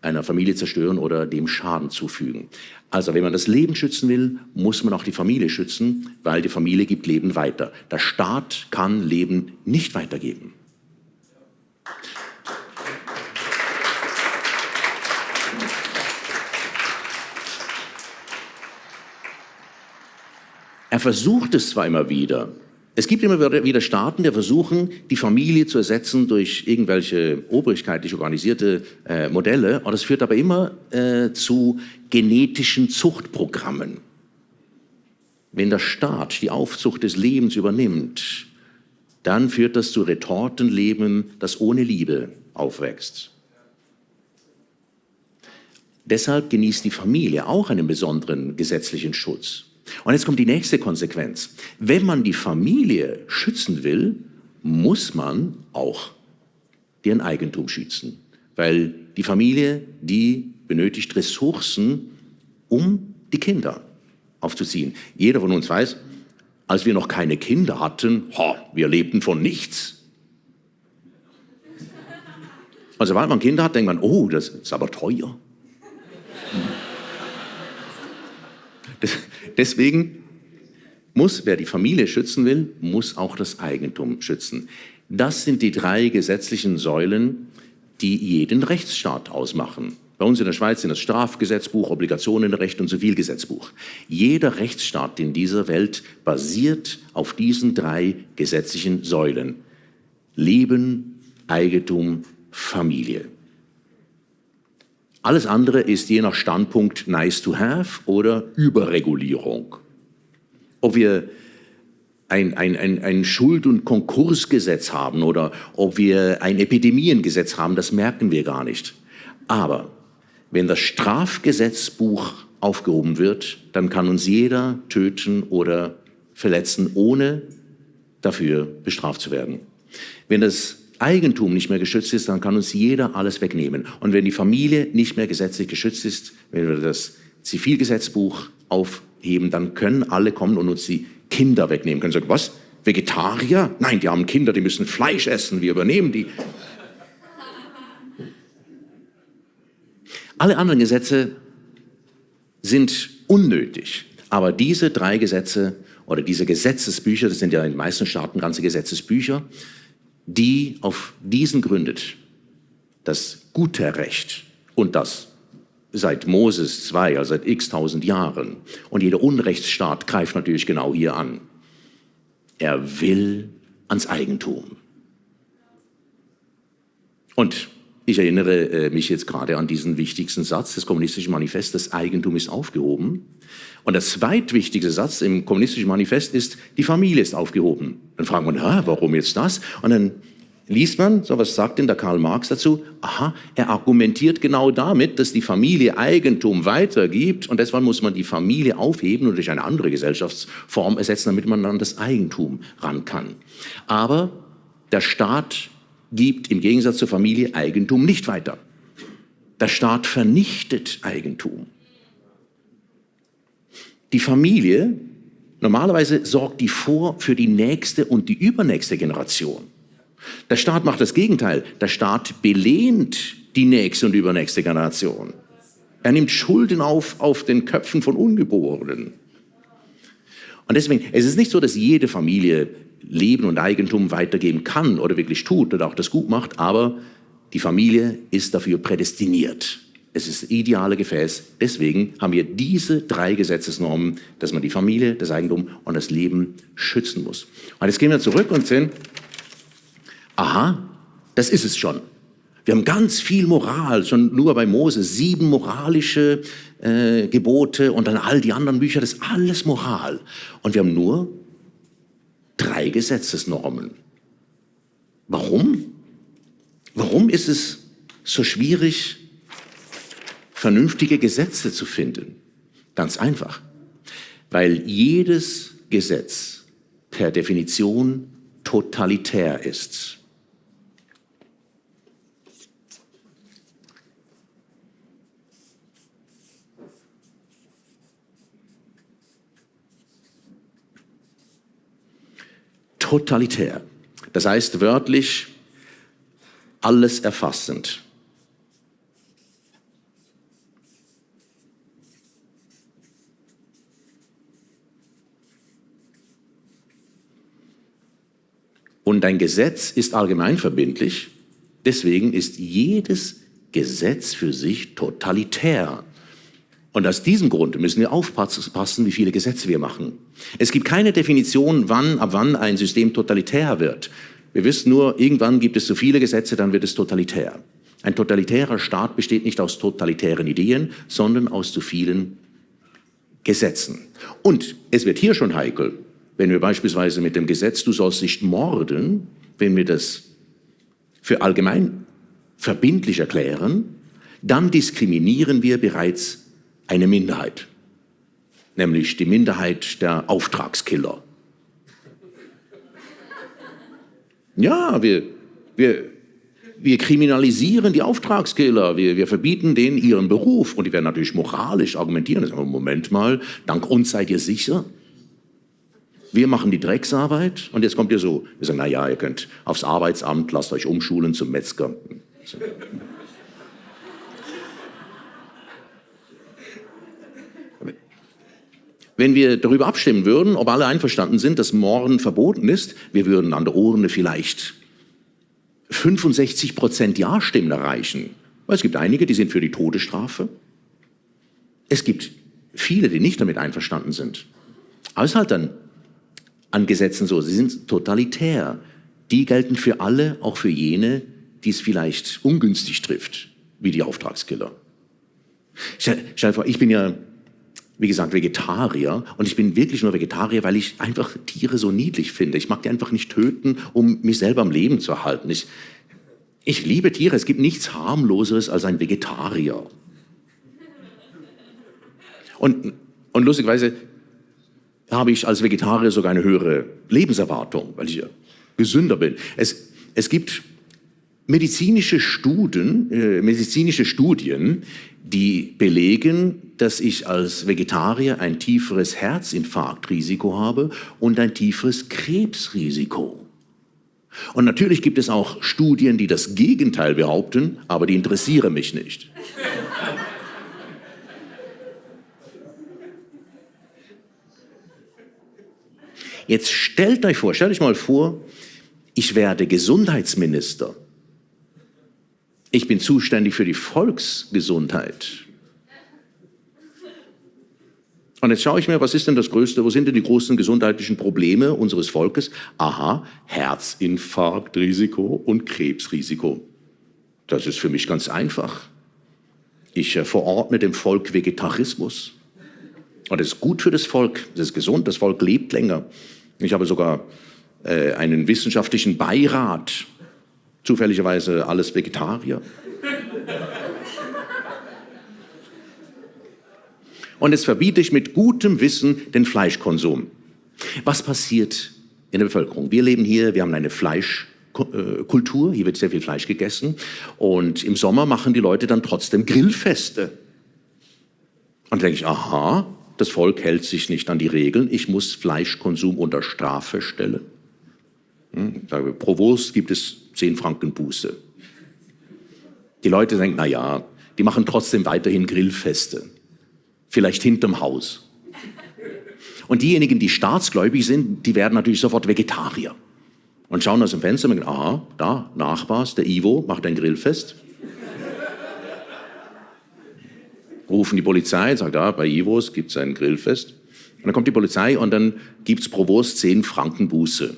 einer Familie zerstören oder dem Schaden zufügen. Also wenn man das Leben schützen will, muss man auch die Familie schützen, weil die Familie gibt Leben weiter. Der Staat kann Leben nicht weitergeben. Er versucht es zwar immer wieder, es gibt immer wieder Staaten, die versuchen, die Familie zu ersetzen durch irgendwelche obrigkeitlich organisierte äh, Modelle. Und das führt aber immer äh, zu genetischen Zuchtprogrammen. Wenn der Staat die Aufzucht des Lebens übernimmt, dann führt das zu Retortenleben, das ohne Liebe aufwächst. Deshalb genießt die Familie auch einen besonderen gesetzlichen Schutz. Und jetzt kommt die nächste Konsequenz. Wenn man die Familie schützen will, muss man auch deren Eigentum schützen. Weil die Familie, die benötigt Ressourcen, um die Kinder aufzuziehen. Jeder von uns weiß, als wir noch keine Kinder hatten, ho, wir lebten von nichts. Also sobald man Kinder hat, denkt man, oh, das ist aber teuer. Deswegen muss, wer die Familie schützen will, muss auch das Eigentum schützen. Das sind die drei gesetzlichen Säulen, die jeden Rechtsstaat ausmachen. Bei uns in der Schweiz sind das Strafgesetzbuch, Obligationenrecht und Zivilgesetzbuch. Jeder Rechtsstaat in dieser Welt basiert auf diesen drei gesetzlichen Säulen. Leben, Eigentum, Familie. Alles andere ist je nach Standpunkt nice to have oder Überregulierung. Ob wir ein, ein, ein, Schuld- und Konkursgesetz haben oder ob wir ein Epidemiengesetz haben, das merken wir gar nicht. Aber wenn das Strafgesetzbuch aufgehoben wird, dann kann uns jeder töten oder verletzen, ohne dafür bestraft zu werden. Wenn das Eigentum nicht mehr geschützt ist, dann kann uns jeder alles wegnehmen. Und wenn die Familie nicht mehr gesetzlich geschützt ist, wenn wir das Zivilgesetzbuch aufheben, dann können alle kommen und uns die Kinder wegnehmen. Können sagen, was? Vegetarier? Nein, die haben Kinder, die müssen Fleisch essen, wir übernehmen die. Alle anderen Gesetze sind unnötig. Aber diese drei Gesetze oder diese Gesetzesbücher, das sind ja in den meisten Staaten ganze Gesetzesbücher, die auf diesen gründet, das gute Recht und das seit Moses 2, also seit x tausend Jahren. Und jeder Unrechtsstaat greift natürlich genau hier an. Er will ans Eigentum. Und ich erinnere äh, mich jetzt gerade an diesen wichtigsten Satz des Kommunistischen Manifests, das Eigentum ist aufgehoben. Und der zweitwichtigste Satz im Kommunistischen Manifest ist, die Familie ist aufgehoben. Dann fragen wir, warum jetzt das? Und dann liest man, so was sagt denn der Karl Marx dazu? Aha, er argumentiert genau damit, dass die Familie Eigentum weitergibt und deshalb muss man die Familie aufheben und durch eine andere Gesellschaftsform ersetzen, damit man an das Eigentum ran kann. Aber der Staat gibt im Gegensatz zur Familie Eigentum nicht weiter. Der Staat vernichtet Eigentum. Die Familie, normalerweise sorgt die vor für die nächste und die übernächste Generation. Der Staat macht das Gegenteil. Der Staat belehnt die nächste und übernächste Generation. Er nimmt Schulden auf auf den Köpfen von Ungeborenen. Und deswegen, es ist nicht so, dass jede Familie Leben und Eigentum weitergeben kann oder wirklich tut oder auch das gut macht, aber die Familie ist dafür prädestiniert. Es ist das ideale Gefäß. Deswegen haben wir diese drei Gesetzesnormen, dass man die Familie, das Eigentum und das Leben schützen muss. Und jetzt gehen wir zurück und sehen, aha, das ist es schon. Wir haben ganz viel Moral, schon nur bei Mose, sieben moralische äh, Gebote und dann all die anderen Bücher, das ist alles Moral. Und wir haben nur drei Gesetzesnormen. Warum? Warum ist es so schwierig, vernünftige Gesetze zu finden? Ganz einfach, weil jedes Gesetz per Definition totalitär ist. totalitär. Das heißt wörtlich alles erfassend. Und ein Gesetz ist allgemeinverbindlich, deswegen ist jedes Gesetz für sich totalitär. Und aus diesem Grund müssen wir aufpassen, wie viele Gesetze wir machen. Es gibt keine Definition, wann, ab wann ein System totalitär wird. Wir wissen nur, irgendwann gibt es so viele Gesetze, dann wird es totalitär. Ein totalitärer Staat besteht nicht aus totalitären Ideen, sondern aus zu vielen Gesetzen. Und es wird hier schon heikel, wenn wir beispielsweise mit dem Gesetz, du sollst nicht morden, wenn wir das für allgemein verbindlich erklären, dann diskriminieren wir bereits eine Minderheit, nämlich die Minderheit der Auftragskiller. Ja, wir, wir, wir kriminalisieren die Auftragskiller, wir, wir verbieten denen ihren Beruf und die werden natürlich moralisch argumentieren. Aber Moment mal, dank uns seid ihr sicher. Wir machen die Drecksarbeit und jetzt kommt ihr so, wir sagen, na ja, ihr könnt aufs Arbeitsamt, lasst euch umschulen zum Metzger. Wenn wir darüber abstimmen würden, ob alle einverstanden sind, dass Morden verboten ist, wir würden an der Urne vielleicht 65 Prozent Ja-Stimmen erreichen. Weil es gibt einige, die sind für die Todesstrafe. Es gibt viele, die nicht damit einverstanden sind. Aber es ist halt dann an Gesetzen so, sie sind totalitär. Die gelten für alle, auch für jene, die es vielleicht ungünstig trifft, wie die Auftragskiller. Stell, vor, ich bin ja wie gesagt, Vegetarier. Und ich bin wirklich nur Vegetarier, weil ich einfach Tiere so niedlich finde. Ich mag die einfach nicht töten, um mich selber am Leben zu erhalten. Ich, ich liebe Tiere. Es gibt nichts harmloseres als ein Vegetarier. Und, und lustigerweise habe ich als Vegetarier sogar eine höhere Lebenserwartung, weil ich ja gesünder bin. Es, es gibt medizinische Studien, äh, medizinische Studien, die belegen, dass ich als Vegetarier ein tieferes Herzinfarktrisiko habe und ein tieferes Krebsrisiko. Und natürlich gibt es auch Studien, die das Gegenteil behaupten, aber die interessieren mich nicht. Jetzt stellt euch vor, stellt euch mal vor, ich werde Gesundheitsminister ich bin zuständig für die Volksgesundheit. Und jetzt schaue ich mir, was ist denn das Größte, wo sind denn die großen gesundheitlichen Probleme unseres Volkes? Aha, Herzinfarktrisiko und Krebsrisiko. Das ist für mich ganz einfach. Ich äh, verordne dem Volk Vegetarismus. Und das ist gut für das Volk, das ist gesund, das Volk lebt länger. Ich habe sogar äh, einen wissenschaftlichen Beirat Zufälligerweise alles Vegetarier. Und jetzt verbiete ich mit gutem Wissen den Was passiert in der Bevölkerung? Wir leben hier, wir haben eine Fleischkultur, hier wird sehr viel Fleisch gegessen. Und im Sommer machen die Leute dann trotzdem Grillfeste. Und denke ich, aha, das Volk hält sich nicht an die Regeln, ich muss Fleischkonsum unter Strafe stellen. Hm, pro Wurst gibt es 10 Franken Buße. Die Leute denken, na ja, die machen trotzdem weiterhin Grillfeste. Vielleicht hinterm Haus. Und diejenigen, die staatsgläubig sind, die werden natürlich sofort Vegetarier. Und schauen aus dem Fenster und denken, aha, da, Nachbars, der Ivo macht ein Grillfest. Rufen die Polizei, sagt, ja, bei Ivos gibt es ein Grillfest. Und dann kommt die Polizei und dann gibt es pro Wurst 10 Franken Buße.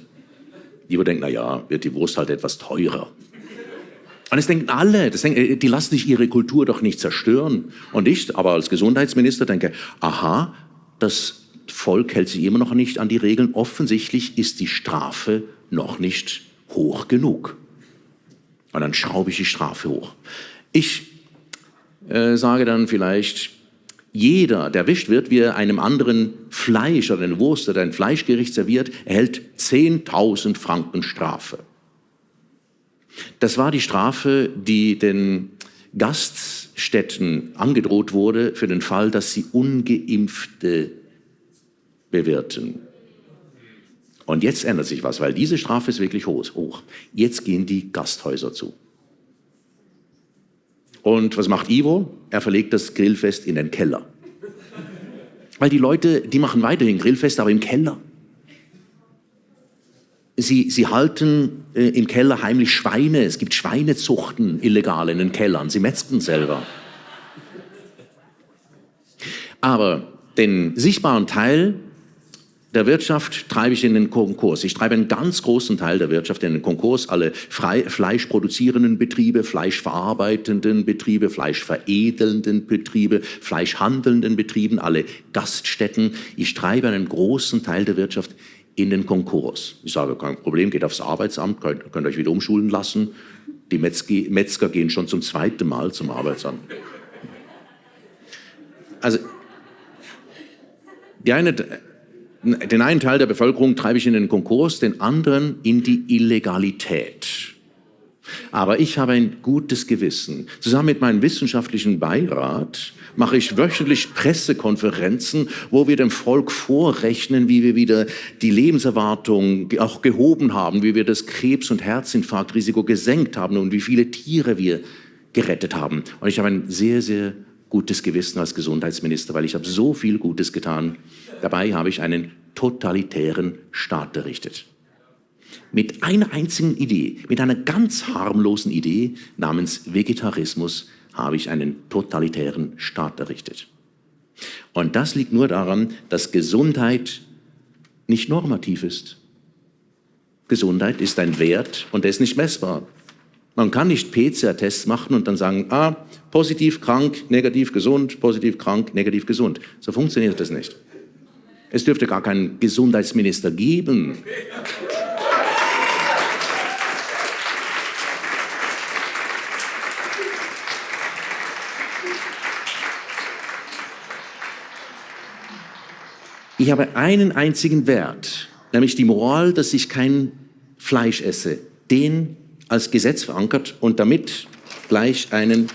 Ivo denkt, na ja, wird die Wurst halt etwas teurer. Und das denken alle, das denken, die lassen sich ihre Kultur doch nicht zerstören. Und ich, aber als Gesundheitsminister denke, aha, das Volk hält sich immer noch nicht an die Regeln. Offensichtlich ist die Strafe noch nicht hoch genug. Und dann schraube ich die Strafe hoch. Ich äh, sage dann vielleicht, jeder, der erwischt wird, wie er einem anderen Fleisch oder eine Wurst oder ein Fleischgericht serviert, erhält 10.000 Franken Strafe. Das war die Strafe, die den Gaststätten angedroht wurde für den Fall, dass sie ungeimpfte bewirten. Und jetzt ändert sich was, weil diese Strafe ist wirklich hoch. Jetzt gehen die Gasthäuser zu. Und was macht Ivo? Er verlegt das Grillfest in den Keller. Weil die Leute, die machen weiterhin Grillfest, aber im Keller. Sie, sie halten äh, im Keller heimlich Schweine. Es gibt Schweinezuchten illegal in den Kellern. Sie metzgen selber. Aber den sichtbaren Teil der Wirtschaft treibe ich in den Konkurs. Ich treibe einen ganz großen Teil der Wirtschaft in den Konkurs. Alle frei, fleischproduzierenden Betriebe, fleischverarbeitenden Betriebe, fleischveredelnden Betriebe, fleischhandelnden Betrieben, alle Gaststätten. Ich treibe einen großen Teil der Wirtschaft in den Konkurs. Ich sage, kein Problem, geht aufs Arbeitsamt, könnt, könnt euch wieder umschulen lassen. Die Metzge, Metzger gehen schon zum zweiten Mal zum Arbeitsamt. Also, die eine, den einen Teil der Bevölkerung treibe ich in den Konkurs, den anderen in die Illegalität. Aber ich habe ein gutes Gewissen. Zusammen mit meinem wissenschaftlichen Beirat mache ich wöchentlich Pressekonferenzen, wo wir dem Volk vorrechnen, wie wir wieder die Lebenserwartung auch gehoben haben, wie wir das Krebs- und Herzinfarktrisiko gesenkt haben und wie viele Tiere wir gerettet haben. Und ich habe ein sehr, sehr gutes Gewissen als Gesundheitsminister, weil ich habe so viel Gutes getan. Dabei habe ich einen totalitären Staat errichtet. Mit einer einzigen Idee, mit einer ganz harmlosen Idee namens Vegetarismus habe ich einen totalitären Staat errichtet. Und das liegt nur daran, dass Gesundheit nicht normativ ist. Gesundheit ist ein Wert und der ist nicht messbar. Man kann nicht PCR-Tests machen und dann sagen, ah, positiv, krank, negativ, gesund, positiv, krank, negativ, gesund. So funktioniert das nicht. Es dürfte gar keinen Gesundheitsminister geben. Ich habe einen einzigen Wert, nämlich die Moral, dass ich kein Fleisch esse. Den als Gesetz verankert und damit gleich einen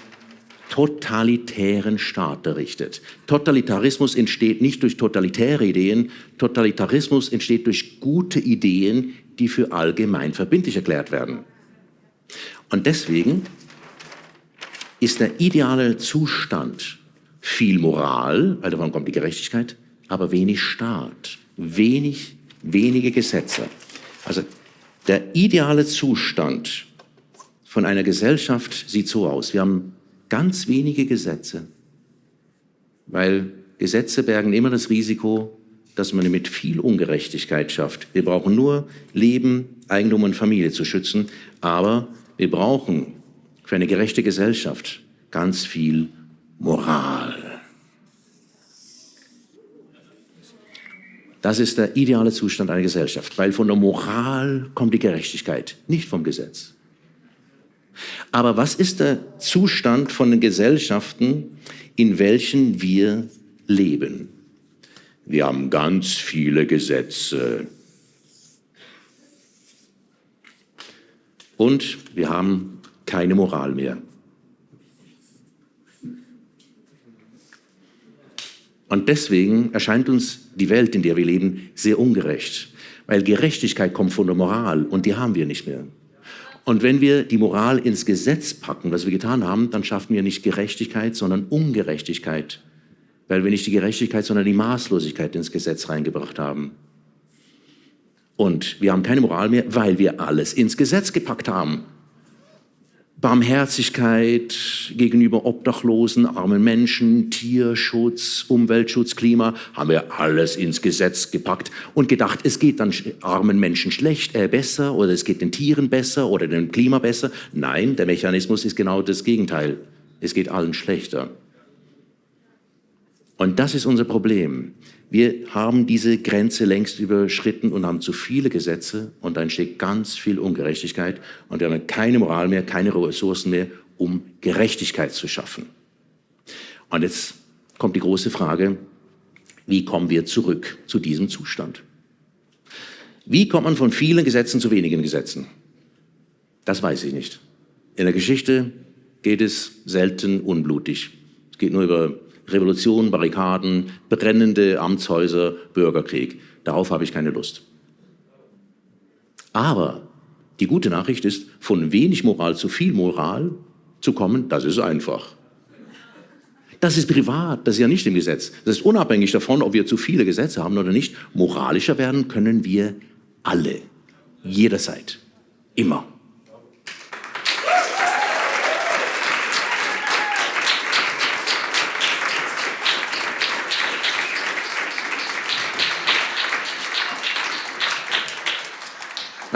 totalitären Staat errichtet. Totalitarismus entsteht nicht durch totalitäre Ideen, Totalitarismus entsteht durch gute Ideen, die für allgemein verbindlich erklärt werden. Und deswegen ist der ideale Zustand viel Moral, weil davon kommt die Gerechtigkeit, aber wenig Staat, wenig, wenige Gesetze. Also der ideale Zustand von einer Gesellschaft sieht so aus. Wir haben ganz wenige Gesetze, weil Gesetze bergen immer das Risiko, dass man mit viel Ungerechtigkeit schafft. Wir brauchen nur Leben, Eigentum und Familie zu schützen, aber wir brauchen für eine gerechte Gesellschaft ganz viel Moral. Das ist der ideale Zustand einer Gesellschaft, weil von der Moral kommt die Gerechtigkeit, nicht vom Gesetz. Aber was ist der Zustand von den Gesellschaften, in welchen wir leben? Wir haben ganz viele Gesetze. Und wir haben keine Moral mehr. Und deswegen erscheint uns die Welt, in der wir leben, sehr ungerecht. Weil Gerechtigkeit kommt von der Moral und die haben wir nicht mehr. Und wenn wir die Moral ins Gesetz packen, was wir getan haben, dann schaffen wir nicht Gerechtigkeit, sondern Ungerechtigkeit. Weil wir nicht die Gerechtigkeit, sondern die Maßlosigkeit ins Gesetz reingebracht haben. Und wir haben keine Moral mehr, weil wir alles ins Gesetz gepackt haben. Barmherzigkeit gegenüber Obdachlosen, armen Menschen, Tierschutz, Umweltschutz, Klima, haben wir alles ins Gesetz gepackt und gedacht, es geht dann armen Menschen schlecht, äh, besser oder es geht den Tieren besser oder dem Klima besser. Nein, der Mechanismus ist genau das Gegenteil. Es geht allen schlechter. Und das ist unser Problem. Wir haben diese Grenze längst überschritten und haben zu viele Gesetze und da entsteht ganz viel Ungerechtigkeit und wir haben keine Moral mehr, keine Ressourcen mehr, um Gerechtigkeit zu schaffen. Und jetzt kommt die große Frage, wie kommen wir zurück zu diesem Zustand? Wie kommt man von vielen Gesetzen zu wenigen Gesetzen? Das weiß ich nicht. In der Geschichte geht es selten unblutig. Es geht nur über Revolution, Barrikaden, brennende Amtshäuser, Bürgerkrieg. Darauf habe ich keine Lust. Aber die gute Nachricht ist, von wenig Moral zu viel Moral zu kommen, das ist einfach. Das ist privat, das ist ja nicht im Gesetz. Das ist unabhängig davon, ob wir zu viele Gesetze haben oder nicht. Moralischer werden können wir alle, jederzeit, immer.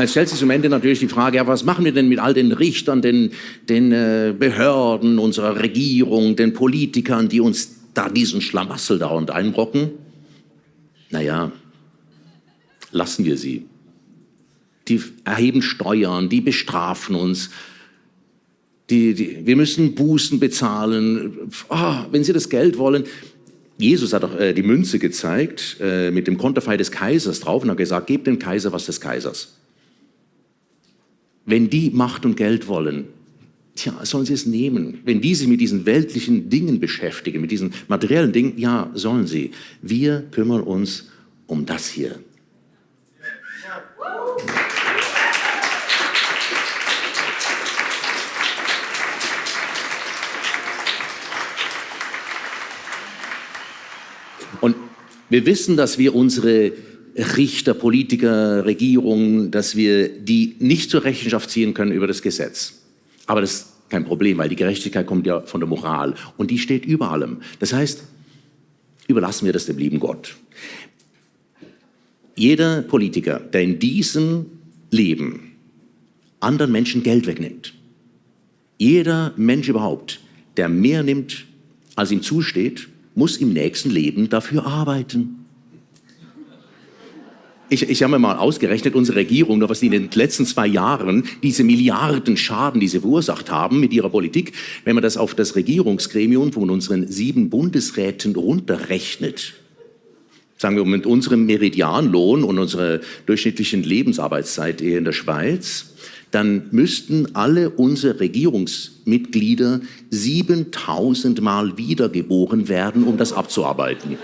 Jetzt stellt sich zum Ende natürlich die Frage, ja, was machen wir denn mit all den Richtern, den, den äh, Behörden unserer Regierung, den Politikern, die uns da diesen Schlamassel da und einbrocken? Naja, lassen wir sie. Die erheben Steuern, die bestrafen uns, die, die, wir müssen Bußen bezahlen. Oh, wenn sie das Geld wollen, Jesus hat auch äh, die Münze gezeigt äh, mit dem Konterfei des Kaisers drauf und hat gesagt, gebt dem Kaiser was des Kaisers. Wenn die Macht und Geld wollen, tja, sollen sie es nehmen. Wenn die sich mit diesen weltlichen Dingen beschäftigen, mit diesen materiellen Dingen, ja, sollen sie. Wir kümmern uns um das hier. Und wir wissen, dass wir unsere Richter, Politiker, Regierungen, dass wir die nicht zur Rechenschaft ziehen können über das Gesetz. Aber das ist kein Problem, weil die Gerechtigkeit kommt ja von der Moral und die steht über allem. Das heißt, überlassen wir das dem lieben Gott. Jeder Politiker, der in diesem Leben anderen Menschen Geld wegnimmt, jeder Mensch überhaupt, der mehr nimmt, als ihm zusteht, muss im nächsten Leben dafür arbeiten. Ich, ich habe mir mal ausgerechnet, unsere Regierung, was die in den letzten zwei Jahren, diese Milliarden Schaden, die sie verursacht haben mit ihrer Politik, wenn man das auf das Regierungsgremium von unseren sieben Bundesräten runterrechnet, sagen wir mit unserem Meridianlohn und unserer durchschnittlichen Lebensarbeitszeit in der Schweiz, dann müssten alle unsere Regierungsmitglieder 7000 Mal wiedergeboren werden, um das abzuarbeiten.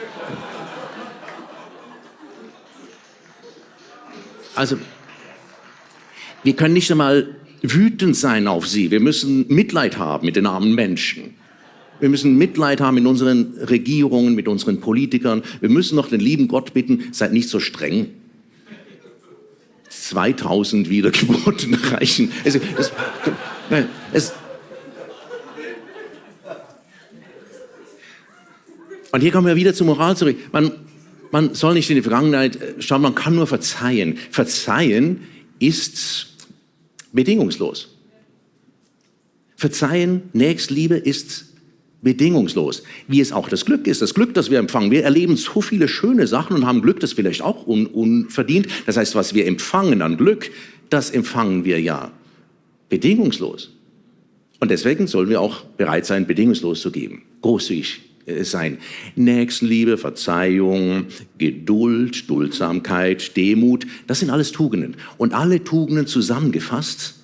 Also, wir können nicht einmal wütend sein auf sie. Wir müssen Mitleid haben mit den armen Menschen. Wir müssen Mitleid haben mit unseren Regierungen, mit unseren Politikern. Wir müssen noch den lieben Gott bitten, seid nicht so streng. 2000 Wiedergeburten reichen. Es, es, es, und hier kommen wir wieder zur Moral zurück. Man, man soll nicht in die Vergangenheit äh, schauen, man kann nur verzeihen. Verzeihen ist bedingungslos. Verzeihen, Nächstliebe ist bedingungslos. Wie es auch das Glück ist, das Glück, das wir empfangen. Wir erleben so viele schöne Sachen und haben Glück, das vielleicht auch un unverdient. Das heißt, was wir empfangen an Glück, das empfangen wir ja bedingungslos. Und deswegen sollen wir auch bereit sein, bedingungslos zu geben, großzügig sein. Nächstenliebe, Verzeihung, Geduld, Duldsamkeit, Demut, das sind alles Tugenden. Und alle Tugenden zusammengefasst,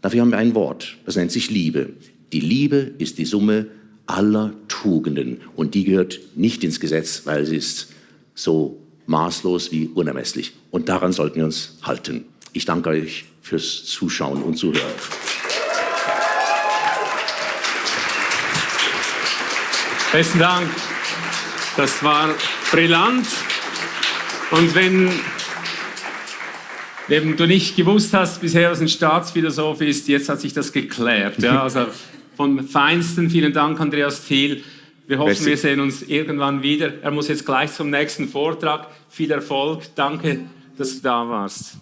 dafür haben wir ein Wort, das nennt sich Liebe. Die Liebe ist die Summe aller Tugenden und die gehört nicht ins Gesetz, weil sie ist so maßlos wie unermesslich. Und daran sollten wir uns halten. Ich danke euch fürs Zuschauen und Zuhören. Besten Dank. Das war brillant. Und wenn Wenn du nicht gewusst hast bisher, was ein Staatsphilosoph ist, jetzt hat sich das geklärt. Ja, also vom Feinsten vielen Dank, Andreas Thiel. Wir hoffen, Merci. wir sehen uns irgendwann wieder. Er muss jetzt gleich zum nächsten Vortrag. Viel Erfolg. Danke, dass du da warst.